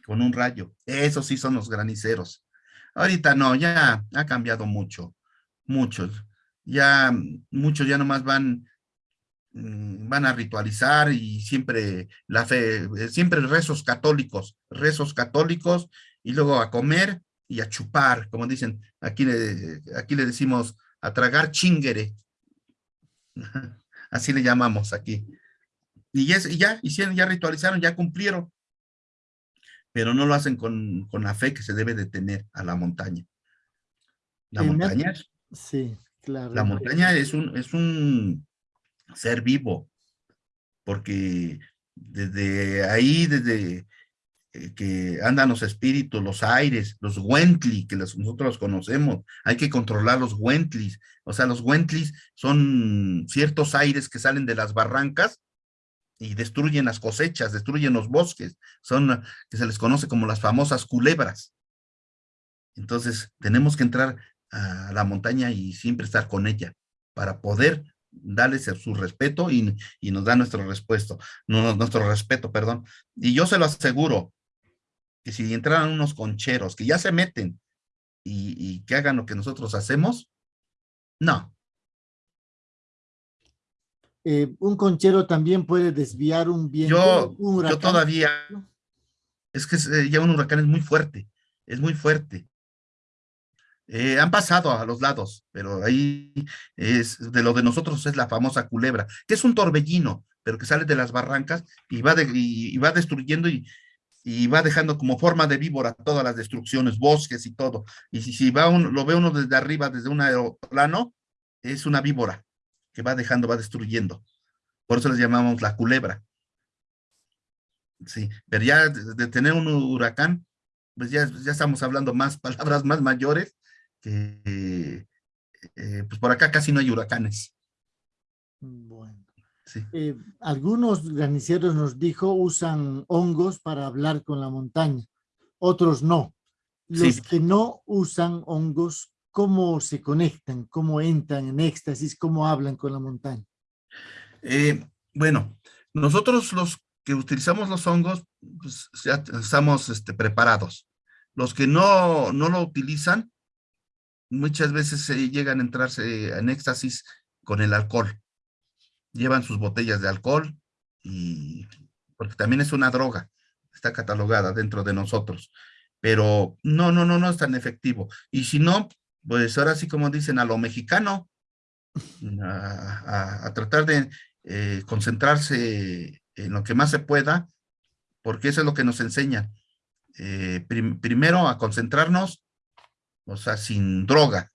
Con un rayo. Esos sí son los graniceros. Ahorita no, ya ha cambiado mucho. Muchos. Ya muchos ya nomás van van a ritualizar y siempre la fe, eh, siempre rezos católicos, rezos católicos y luego a comer y a chupar, como dicen, aquí le, aquí le decimos a tragar chingere, así le llamamos aquí. Y, ya, ya hicieron, ya ritualizaron, ya cumplieron, pero no lo hacen con, con la fe que se debe de tener a la montaña. La montaña, sí, claro. La montaña es un, es un, ser vivo, porque desde ahí, desde eh, que andan los espíritus, los aires, los Wently, que nosotros los conocemos, hay que controlar los Wentlis, o sea, los Wentlis son ciertos aires que salen de las barrancas y destruyen las cosechas, destruyen los bosques, son que se les conoce como las famosas culebras. Entonces, tenemos que entrar a la montaña y siempre estar con ella para poder darles su respeto y, nos da nuestro respeto, nuestro respeto, perdón. Y yo se lo aseguro, que si entraran unos concheros que ya se meten y, que hagan lo que nosotros hacemos, no. Eh, un conchero también puede desviar un viento. Yo, yo todavía, es que eh, ya un huracán es muy fuerte, es muy fuerte. Eh, han pasado a los lados, pero ahí es de lo de nosotros es la famosa culebra, que es un torbellino, pero que sale de las barrancas y va, de, y, va destruyendo y, y, va dejando como forma de víbora todas las destrucciones, bosques y todo. Y si, va lo ve uno desde arriba, desde un aeroplano, es una víbora que va dejando, va destruyendo. Por eso les llamamos la culebra. Sí, pero ya de, tener un huracán, pues ya, ya estamos hablando más palabras más mayores que eh, pues por acá casi no hay huracanes. Bueno. Eh, algunos graniceros nos dijo usan hongos para hablar con la montaña, otros no. Los que no usan hongos, ¿cómo se conectan? ¿Cómo entran en éxtasis? ¿Cómo hablan con la montaña? Eh, bueno, nosotros los que utilizamos los hongos, pues ya estamos este, preparados. Los que no, no lo utilizan, muchas veces se llegan a entrarse en éxtasis con el alcohol. Llevan sus botellas de alcohol y porque también es una droga, está catalogada dentro de nosotros. Pero no, no, no, no es tan efectivo. Y si no, pues ahora sí como dicen a lo mexicano, a, tratar de eh, concentrarse en lo que más se pueda, porque eso es lo que nos enseña. Eh, primero a concentrarnos o sea, sin droga,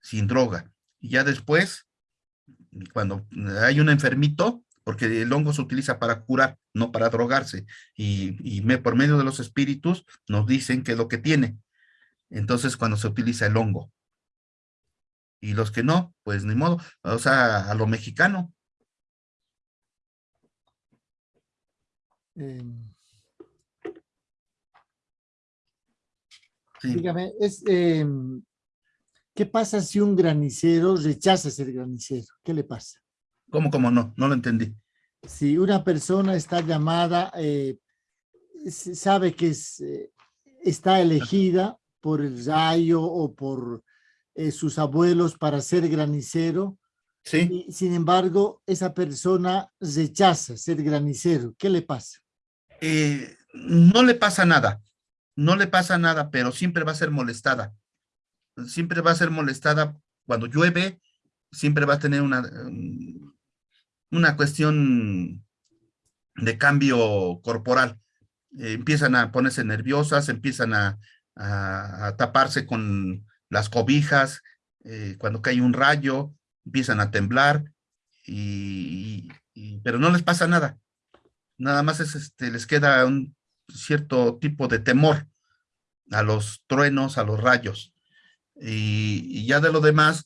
sin droga. Y ya después, cuando hay un enfermito, porque el hongo se utiliza para curar, no para drogarse, y, me, por medio de los espíritus nos dicen qué es lo que tiene. Entonces, cuando se utiliza el hongo. Y los que no, pues ni modo, o sea, a lo mexicano. Sí. Dígame, es, em, ¿qué pasa si un granicero rechaza ser granicero? ¿Qué le pasa? ¿Cómo, cómo no? No lo entendí. Si una persona está llamada, eh, sabe que es, eh, está elegida por el rayo o por eh, sus abuelos para ser granicero, Sí. y sin embargo, esa persona rechaza ser granicero, ¿qué le pasa? Eh, no le pasa nada, no le pasa nada, pero siempre va a ser molestada. Siempre va a ser molestada cuando llueve, siempre va a tener una, um, una cuestión de cambio corporal. Eh, empiezan a ponerse nerviosas, empiezan a, a- taparse con las cobijas, eh, cuando cae un rayo, empiezan a temblar, y- pero no les pasa nada nada más es este, les queda un cierto tipo de temor a los truenos, a los rayos. Y, ya de lo demás,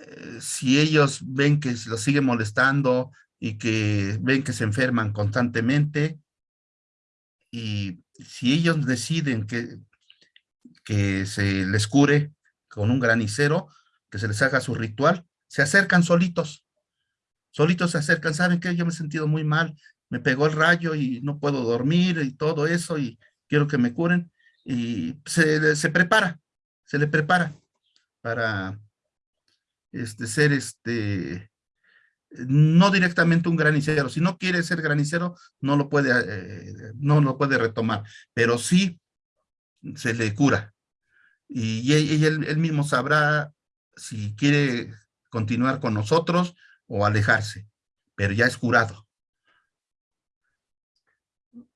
eh, si ellos ven que se los sigue molestando y que ven que se enferman constantemente, y si ellos deciden que, que se les cure con un granicero, que se les haga su ritual, se acercan solitos. Solitos se acercan, ¿saben qué? Yo me he sentido muy mal, me pegó el rayo y no puedo dormir y todo eso y quiero que me curen. Y se, se prepara, se le prepara para este, ser este, no directamente un granicero. Si no quiere ser granicero, no lo puede, eh, no lo puede retomar, pero sí se le cura. Y, y él- él mismo sabrá si quiere continuar con nosotros o alejarse, pero ya es curado.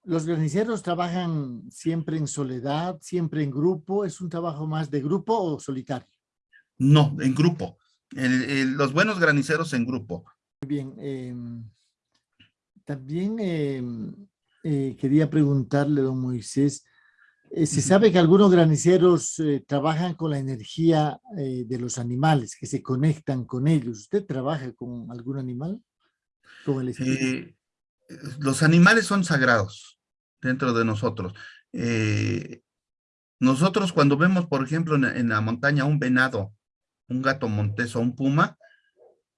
Los graniceros trabajan siempre en soledad, siempre en grupo, ¿es un trabajo más de grupo o solitario? No, en grupo. El- el- los buenos graniceros en grupo. Muy bien. em, también em, eh, quería preguntarle, don Moisés, eh, se sabe que algunos graniceros eh, trabajan con la energía de los animales, que se conectan con ellos. ¿Usted trabaja con algún animal? Con el los animales son sagrados dentro de nosotros. Eh, nosotros cuando vemos, por ejemplo, en, la montaña un venado, un gato montés o un puma,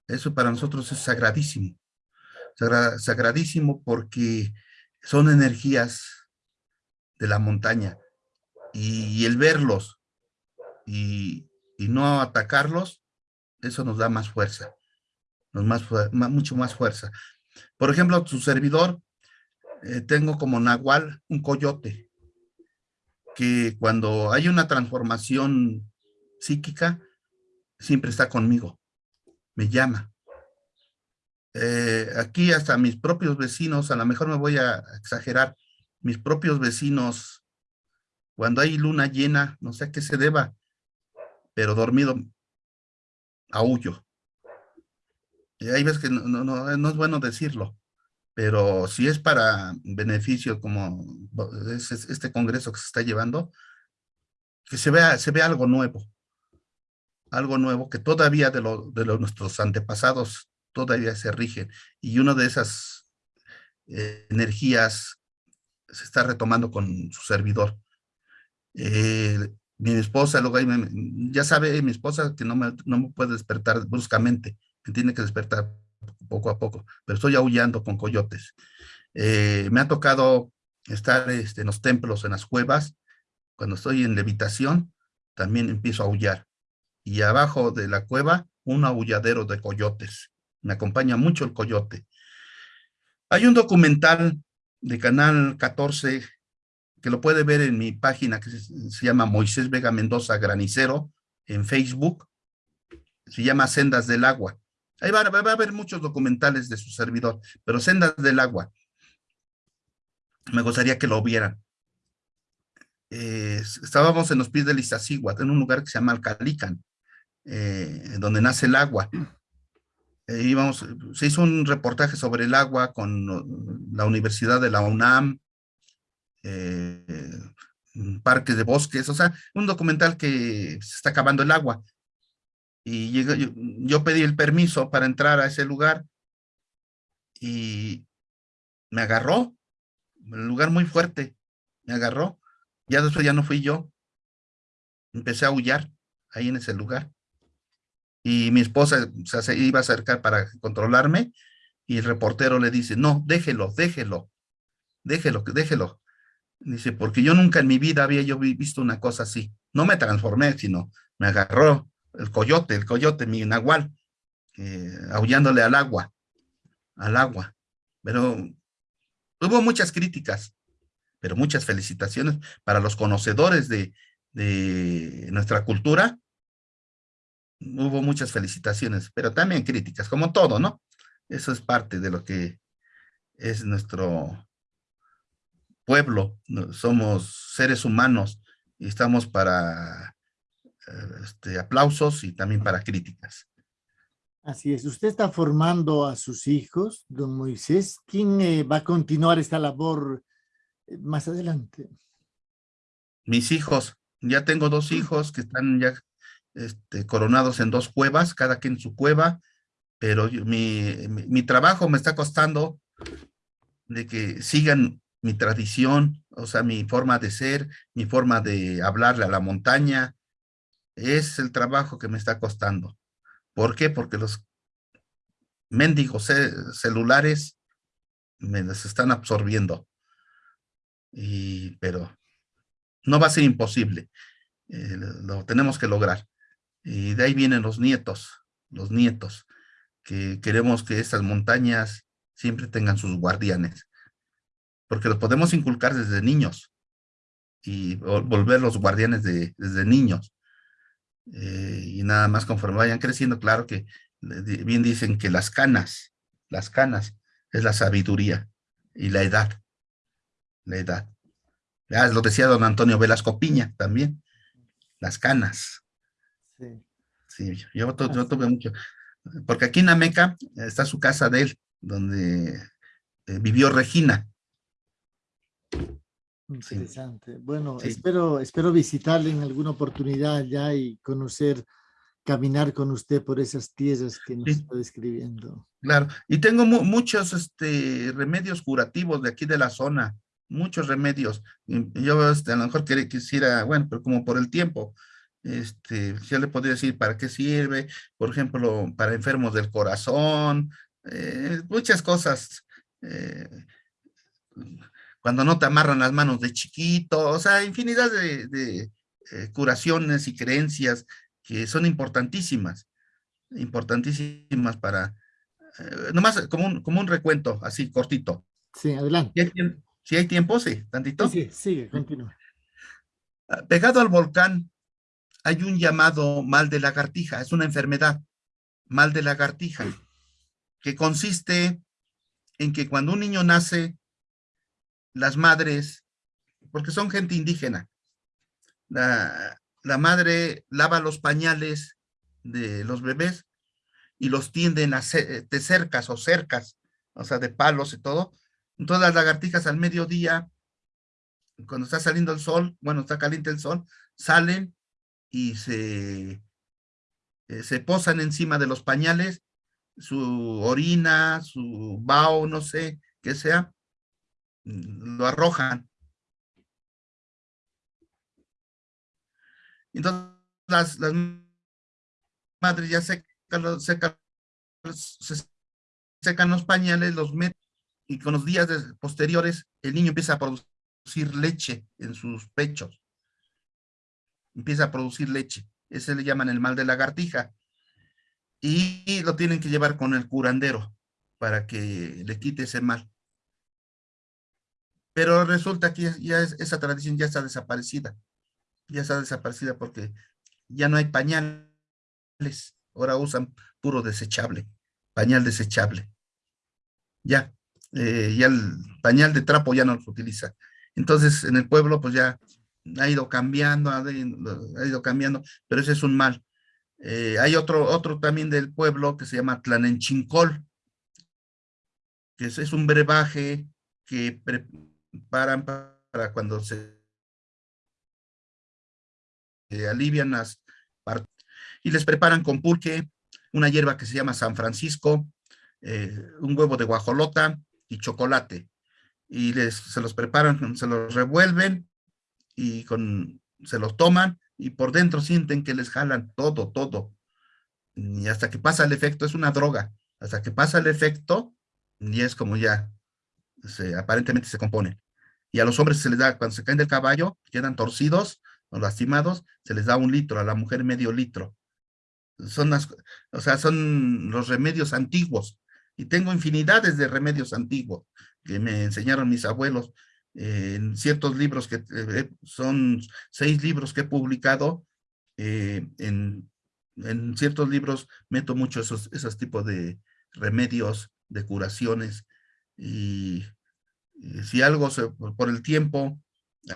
eso para nosotros es sagradísimo. Sagra- sagradísimo porque son energías de la montaña. Y, el verlos y, y no atacarlos, eso nos da más fuerza, nos más, mucho más fuerza. Por ejemplo, su servidor, eh, tengo como nahual un coyote, que cuando hay una transformación psíquica, siempre está conmigo, me llama. Eh, aquí hasta mis propios vecinos, a lo mejor me voy a exagerar, mis propios vecinos, cuando hay luna llena, no sé a qué se deba, pero dormido, aullo. Y hay veces que no, no, es bueno decirlo, pero si es para beneficio como es- es- este congreso que se está llevando, que se vea, se vea algo nuevo, algo nuevo que todavía de, lo, de los, nuestros antepasados todavía se rigen. Y una de esas eh, energías se está retomando con su servidor. Eh, mi esposa, luego ahí me- ya sabe mi esposa que no me, no me puede despertar bruscamente, me tiene que despertar poco a poco, pero estoy aullando con coyotes. Eh, me ha tocado estar este, en los templos, en las cuevas, cuando estoy en levitación, también empiezo a aullar. Y abajo de la cueva, un aulladero de coyotes. Me acompaña mucho el coyote. Hay un documental de Canal 14 que lo puede ver en mi página que se, se llama Moisés Vega Mendoza Granicero en Facebook. Se llama Sendas del Agua. Ahí va, va- a haber muchos documentales de su servidor, pero Sendas del Agua. Me gustaría que lo vieran. Eh, estábamos en los pies del Iztaccíhuatl, en un lugar que se llama Alcalican, eh, donde nace el agua. Eh, se hizo un reportaje sobre el agua con uh, la Universidad de la UNAM, eh, parques de bosques, o sea, un documental que se está acabando el agua. Y yo, yo pedí el permiso para entrar a ese lugar y me agarró, un lugar muy fuerte, me agarró. Ya después ya no fui yo. empecé a aullar ahí en ese lugar. Y mi esposa se iba a acercar para controlarme y el reportero le dice, no, déjelo, déjelo, déjelo, déjelo. Dice, porque yo nunca en mi vida había yo visto una cosa así. No me transformé, sino me agarró el coyote, el coyote, mi nahual, eh, aullándole al agua, al agua. Pero hubo muchas críticas, pero muchas felicitaciones para los conocedores de, de nuestra cultura. Hubo muchas felicitaciones, pero también críticas, como todo, ¿no? Eso es parte de lo que es nuestro pueblo, somos seres humanos y estamos para este, aplausos y también para críticas. Así es. Usted está formando a sus hijos, don Moisés. ¿Quién eh, va a continuar esta labor eh, más adelante? Mis hijos. Ya tengo dos hijos que están ya este, coronados en dos cuevas, cada quien en su cueva, pero mi, mi trabajo me está costando de que sigan mi tradición, o sea, mi forma de ser, mi forma de hablarle a la montaña, es el trabajo que me está costando. ¿Por qué? Porque los mendigos celulares me los están absorbiendo. Y, pero no va a ser imposible. Eh, lo tenemos que lograr. Y de ahí vienen los nietos, los nietos, que queremos que estas montañas siempre tengan sus guardianes porque los podemos inculcar desde niños y volver los guardianes de, desde niños. Eh, y nada más conforme vayan creciendo, claro que bien dicen que las canas, las canas es la sabiduría y la edad, la edad. Ya lo decía don Antonio Velasco Piña también, las canas. Sí. Sí, yo, yo tuve mucho. Porque aquí en Ameca está su casa de él, donde eh, vivió Regina. Interesante. Bueno, espero, espero visitarle en alguna oportunidad ya y conocer, caminar con usted por esas tierras que nos está describiendo. Claro, y tengo muchos este, remedios curativos de aquí de la zona, muchos remedios. Yo este, a lo mejor quisiera, bueno, pero como por el tiempo, este, ya le podría decir para qué sirve, por ejemplo, para enfermos del corazón, eh, muchas cosas. Eh, cuando no te amarran las manos de chiquito, o sea, infinidad de, eh, curaciones y creencias que son importantísimas, importantísimas para, eh, nomás como un, como un recuento, así cortito. Sí, adelante. Si hay, tiempo, sí, tantito. Sí, sí, sigue, continúa. Ah, pegado al volcán hay un llamado mal de lagartija, es una enfermedad, mal de lagartija, que consiste en que cuando un niño nace las madres, porque son gente indígena, la, madre lava los pañales de los bebés y los tienden a de cercas o cercas, o sea, de palos y todo. Entonces las lagartijas al mediodía, cuando está saliendo el sol, bueno, está caliente el sol, salen y se, eh, se posan encima de los pañales, su orina, su bao, no sé, qué sea, lo arrojan. Entonces las, madres ya secan, secan, secan los pañales, los meten y con los días posteriores el niño empieza a producir leche en sus pechos. Empieza a producir leche. Ese le llaman el mal de lagartija. Y lo tienen que llevar con el curandero para que le quite ese mal. Pero resulta que ya esa tradición ya está desaparecida. Ya está desaparecida porque ya no hay pañales. Ahora usan puro desechable, pañal desechable. Ya, eh, ya el pañal de trapo ya no se utiliza. Entonces, en el pueblo, pues ya ha ido cambiando, ha ido cambiando, pero ese es un mal. Eh, hay otro, otro también del pueblo que se llama Tlanenchincol, que es, un brebaje que paran para cuando se alivian las partes y les preparan con pulque, una hierba que se llama San Francisco, eh, un huevo de guajolota y chocolate. Y les, se los preparan, se los revuelven y con, se los toman y por dentro sienten que les jalan todo, todo. Y hasta que pasa el efecto, es una droga. Hasta que pasa el efecto, y es como ya, aparentemente se compone. Y a los hombres se les da, cuando se caen del caballo, quedan torcidos o lastimados, se les da un litro, a la mujer medio litro. Son las, o sea, son los remedios antiguos. Y tengo infinidades de remedios antiguos que me enseñaron mis abuelos en ciertos libros que eh, son seis libros que he publicado, eh, en, en, ciertos libros meto mucho esos, esos tipos de remedios, de curaciones, y, si algo por el tiempo,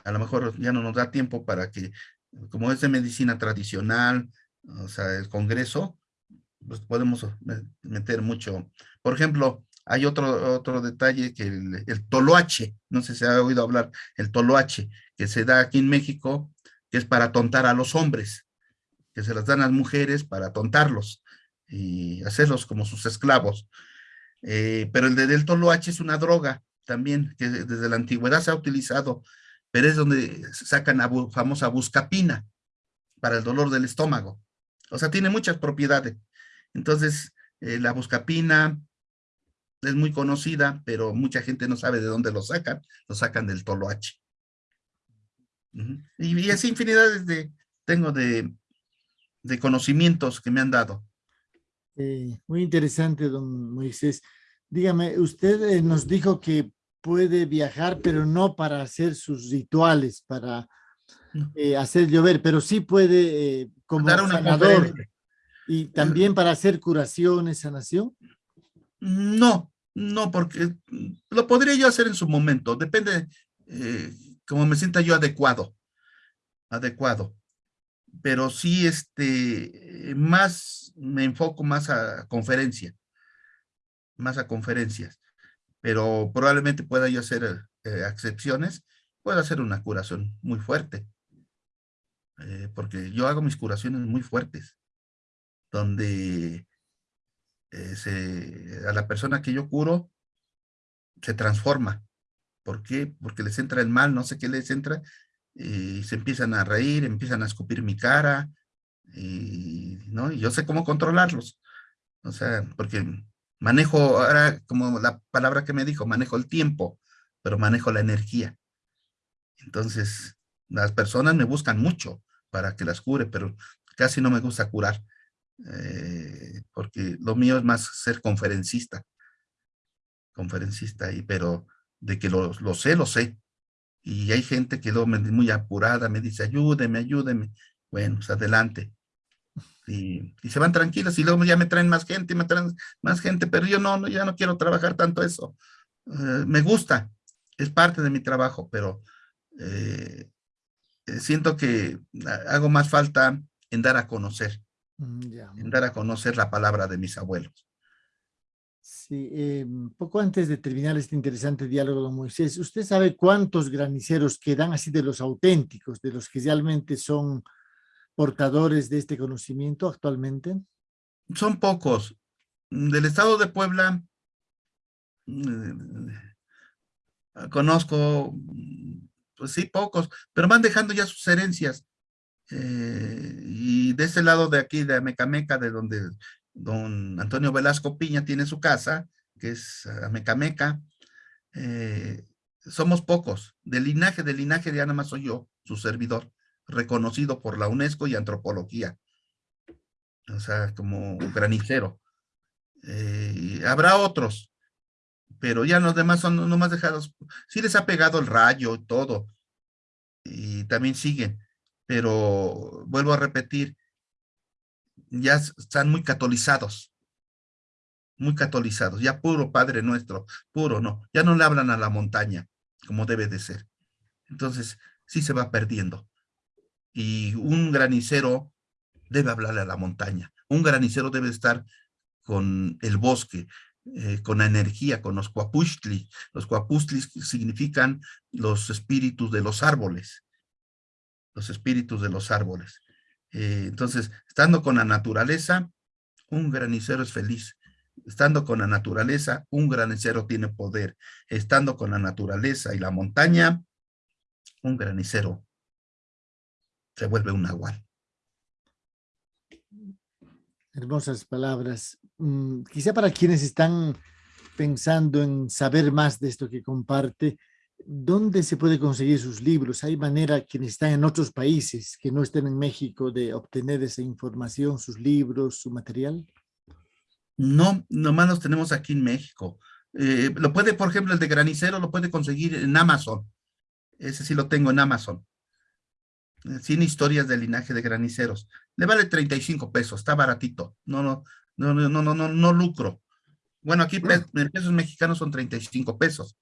a lo mejor ya no nos da tiempo para que, como es de medicina tradicional, o sea, el congreso, pues podemos meter mucho. Por ejemplo, hay otro, otro detalle que el, el, toloache, no sé si se ha oído hablar, el toloache, que se da aquí en México, que es para tontar a los hombres, que se las dan a las mujeres para tontarlos y hacerlos como sus esclavos. Eh, pero el de, del toloache es una droga también, que desde la antigüedad se ha utilizado, pero es donde sacan la famosa buscapina para el dolor del estómago. O sea, tiene muchas propiedades. Entonces, eh, la buscapina, es muy conocida, pero mucha gente no sabe de dónde lo sacan, lo sacan del toloache. y, y, así infinidades de, tengo de, de conocimientos que me han dado. Eh, muy interesante, don Moisés. Dígame, usted eh, nos dijo que puede viajar, pero no para hacer sus rituales, para eh, hacer llover, pero sí puede eh, como Dar una sanador. Y también para hacer curaciones, sanación. No, no, porque lo podría yo hacer en su momento, depende eh, como me sienta yo adecuado, adecuado. Pero sí, este, más me enfoco más a conferencia, más a conferencias. Pero probablemente pueda yo hacer eh, excepciones, puedo hacer una curación muy fuerte. Eh, porque yo hago mis curaciones muy fuertes, donde eh, a la persona que yo curo se transforma. ¿Por qué? Porque les entra el mal, no sé qué les entra, y se empiezan a reír, empiezan a escupir mi cara, y, ¿no? y yo sé cómo controlarlos. O sea, porque manejo, ahora como la palabra que me dijo, manejo el tiempo, pero manejo la energía. Entonces, las personas me buscan mucho para que las cure, pero casi no me gusta curar. Eh, porque lo mío es más ser conferencista, conferencista, y, pero de que lo, lo sé, lo sé. Y hay gente que lo, muy apurada me dice, ayúdeme, ayúdeme. Bueno, pues adelante. Y, y, se van tranquilos y luego ya me traen más gente, me traen más gente, pero yo no, no ya no quiero trabajar tanto eso. Uh, me gusta, es parte de mi trabajo, pero eh, eh siento que hago más falta en dar a conocer. Mm, en dar a conocer la palabra de mis abuelos. Sí, eh, poco antes de terminar este interesante diálogo, don Moisés, ¿usted sabe cuántos graniceros quedan así de los auténticos, de los que realmente son portadores de este conocimiento actualmente? Son pocos. Del estado de Puebla, eh, conozco, pues sí, pocos, pero van dejando ya sus herencias. Eh, y de ese lado de aquí, de Amecameca, de donde don Antonio Velasco Piña tiene su casa, que es Amecameca, eh, somos pocos. De linaje, de linaje nada más soy yo, su servidor, reconocido por la UNESCO y antropología. O sea, como granicero. Eh, habrá otros, pero ya los demás son nomás dejados. Sí les ha pegado el rayo y todo, y también siguen pero vuelvo a repetir, ya están muy catolizados, muy catolizados, ya puro Padre Nuestro, puro, no, ya no le hablan a la montaña como debe de ser. Entonces, sí se va perdiendo. Y un granicero debe hablarle a la montaña. Un granicero debe estar con el bosque, eh, con la energía, con los cuapustli. Los cuapustli significan los espíritus de los árboles los espíritus de los árboles. Eh, entonces, estando con la naturaleza, un granicero es feliz. Estando con la naturaleza, un granicero tiene poder. Estando con la naturaleza y la montaña, un granicero se vuelve un nahual. Hermosas palabras. Mm, quizá para quienes están pensando en saber más de esto que comparte, ¿dónde se puede conseguir sus libros? ¿Hay manera quienes están en otros países que no estén en México de obtener esa información, sus libros, su material? No, nomás los tenemos aquí en México. Eh, lo puede, por ejemplo, el de Granicero lo puede conseguir en Amazon. Ese sí lo tengo en Amazon. 100 eh, historias del linaje de graniceros. Le vale 35 pesos, está baratito. No, no, no, no, no, no, no lucro. Bueno, aquí en pesos mexicanos son 35 pesos.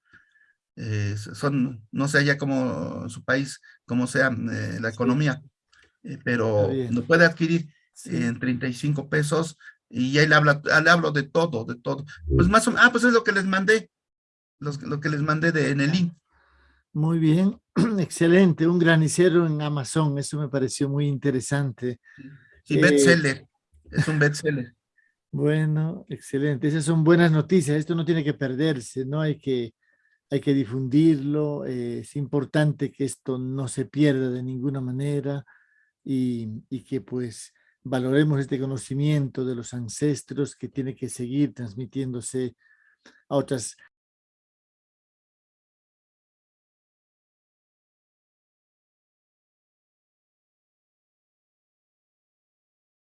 Eh, son, no sé allá como su país, como sea la economía, pero lo puede adquirir en 35 pesos y ahí le, habla, le hablo de todo, de todo. Pues más o menos, ah, pues es lo que les mandé, lo que les mandé de, en el link. Muy bien, excelente, un granicero en Amazon, eso me pareció muy interesante. Sí, bestseller, es un bestseller. Bueno, excelente, esas son buenas noticias, esto no tiene que perderse, ¿no? Hay que, hay que difundirlo, eh, es importante que esto no se pierda de ninguna manera y, y que pues valoremos este conocimiento de los ancestros que tiene que seguir transmitiéndose a otras